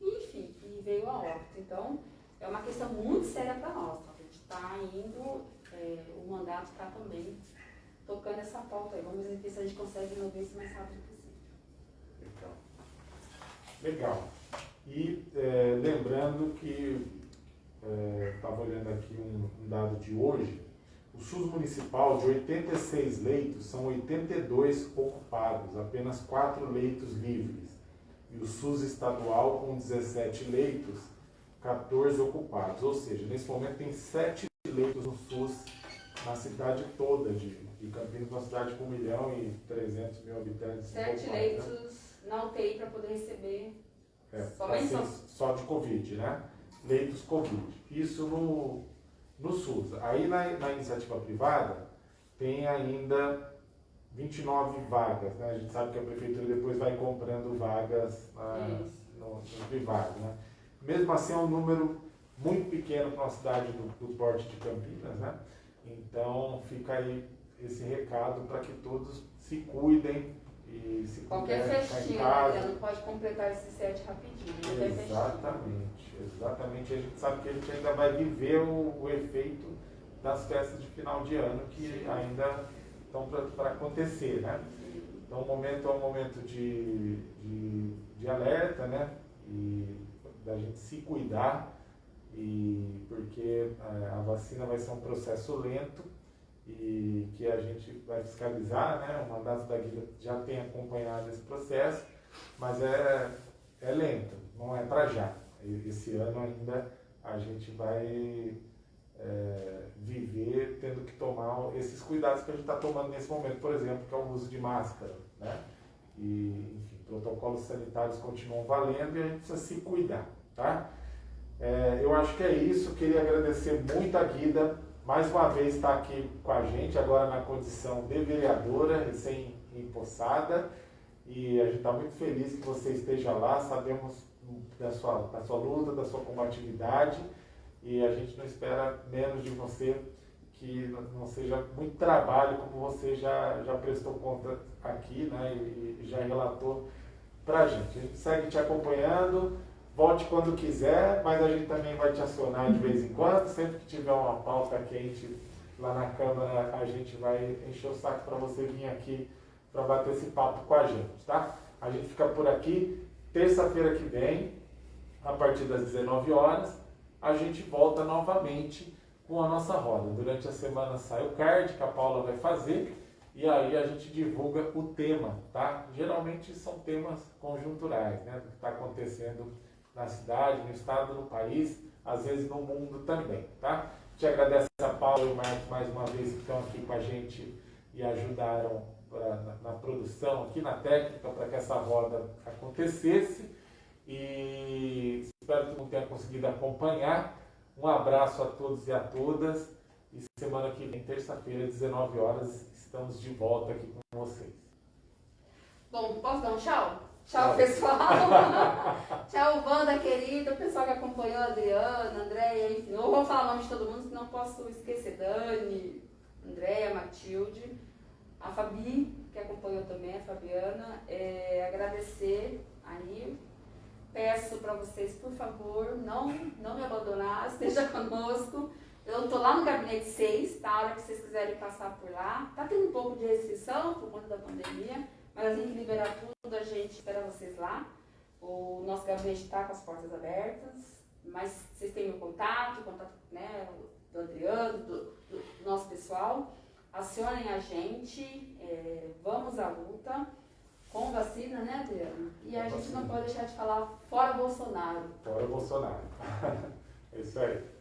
enfim, e veio a óbito. Então, é uma questão muito séria para nós. Tá? A gente está indo, é, o mandato está também tocando essa pauta aí. Vamos ver se a gente consegue resolver isso mais rápido possível. Legal. Legal. E é, lembrando que, estava é, olhando aqui um, um dado de hoje, o SUS municipal, de 86 leitos, são 82 ocupados, apenas 4 leitos livres e o SUS estadual com 17 leitos, 14 ocupados. Ou seja, nesse momento tem 7 leitos no SUS na cidade toda de, de Campinas, uma cidade com 1 milhão e 300 mil habitantes. 7 né? leitos né? na UTI para poder receber é, só de Covid, né? Leitos Covid. Isso no, no SUS. Aí na, na iniciativa privada tem ainda 29 vagas, né? A gente sabe que a prefeitura depois vai comprando vagas ah, no, no, privado, né? Mesmo assim é um número muito pequeno para uma cidade do, do porte de Campinas, né? Então fica aí esse recado para que todos se cuidem e se Qualquer festinha, né? não pode completar esse set rapidinho. Exatamente, exatamente. A gente sabe que a gente ainda vai viver o, o efeito das festas de final de ano que Sim. ainda estão para acontecer, né? Então o momento é um momento de, de, de alerta, né? E da gente se cuidar, e porque é, a vacina vai ser um processo lento e que a gente vai fiscalizar, né? O mandato da Guida já tem acompanhado esse processo, mas é, é lento, não é para já. Esse ano ainda a gente vai é, viver tendo que tomar esses cuidados que a gente está tomando nesse momento, por exemplo, que é o uso de máscara, né? E, enfim, protocolos sanitários continuam valendo e a gente precisa se cuidar, tá? É, eu acho que é isso, queria agradecer muito a Guida, mais uma vez está aqui com a gente, agora na condição de vereadora, recém-empossada, e a gente está muito feliz que você esteja lá, sabemos da sua, da sua luta, da sua combatividade, e a gente não espera menos de você que não seja muito trabalho, como você já, já prestou conta aqui né, e, e já relatou para a gente. A gente segue te acompanhando, volte quando quiser, mas a gente também vai te acionar de vez em quando, sempre que tiver uma pauta quente lá na Câmara, a gente vai encher o saco para você vir aqui para bater esse papo com a gente, tá? A gente fica por aqui, terça-feira que vem, a partir das 19 horas, a gente volta novamente com a nossa roda. Durante a semana sai o card que a Paula vai fazer e aí a gente divulga o tema, tá? Geralmente são temas conjunturais, né? Do que está acontecendo na cidade, no estado, no país, às vezes no mundo também, tá? Te agradeço a Paula e o Marcos mais uma vez que estão aqui com a gente e ajudaram pra, na, na produção, aqui na técnica, para que essa roda acontecesse. E espero que todo mundo tenha conseguido acompanhar. Um abraço a todos e a todas. E semana que vem, terça-feira, 19 horas, estamos de volta aqui com vocês. Bom, posso dar um tchau? Tchau, pessoal. tchau, banda querida, o pessoal que acompanhou, Adriana, Andréia, enfim. Não vou falar o nome de todo mundo, senão posso esquecer. Dani, Andréia, Matilde, a Fabi, que acompanhou também, a Fabiana. É, agradecer aí peço para vocês, por favor, não, não me abandonar, esteja conosco. Eu estou lá no gabinete 6, tá? A hora que vocês quiserem passar por lá. Tá tendo um pouco de restrição por conta da pandemia, mas assim que liberar tudo, a gente espera vocês lá. O nosso gabinete está com as portas abertas, mas vocês têm o contato, o contato né, do Adriano, do, do, do nosso pessoal. Acionem a gente, é, vamos à luta com vacina, né, Adriano? E a gente não pode deixar de falar fora Bolsonaro. Fora Bolsonaro. é isso aí.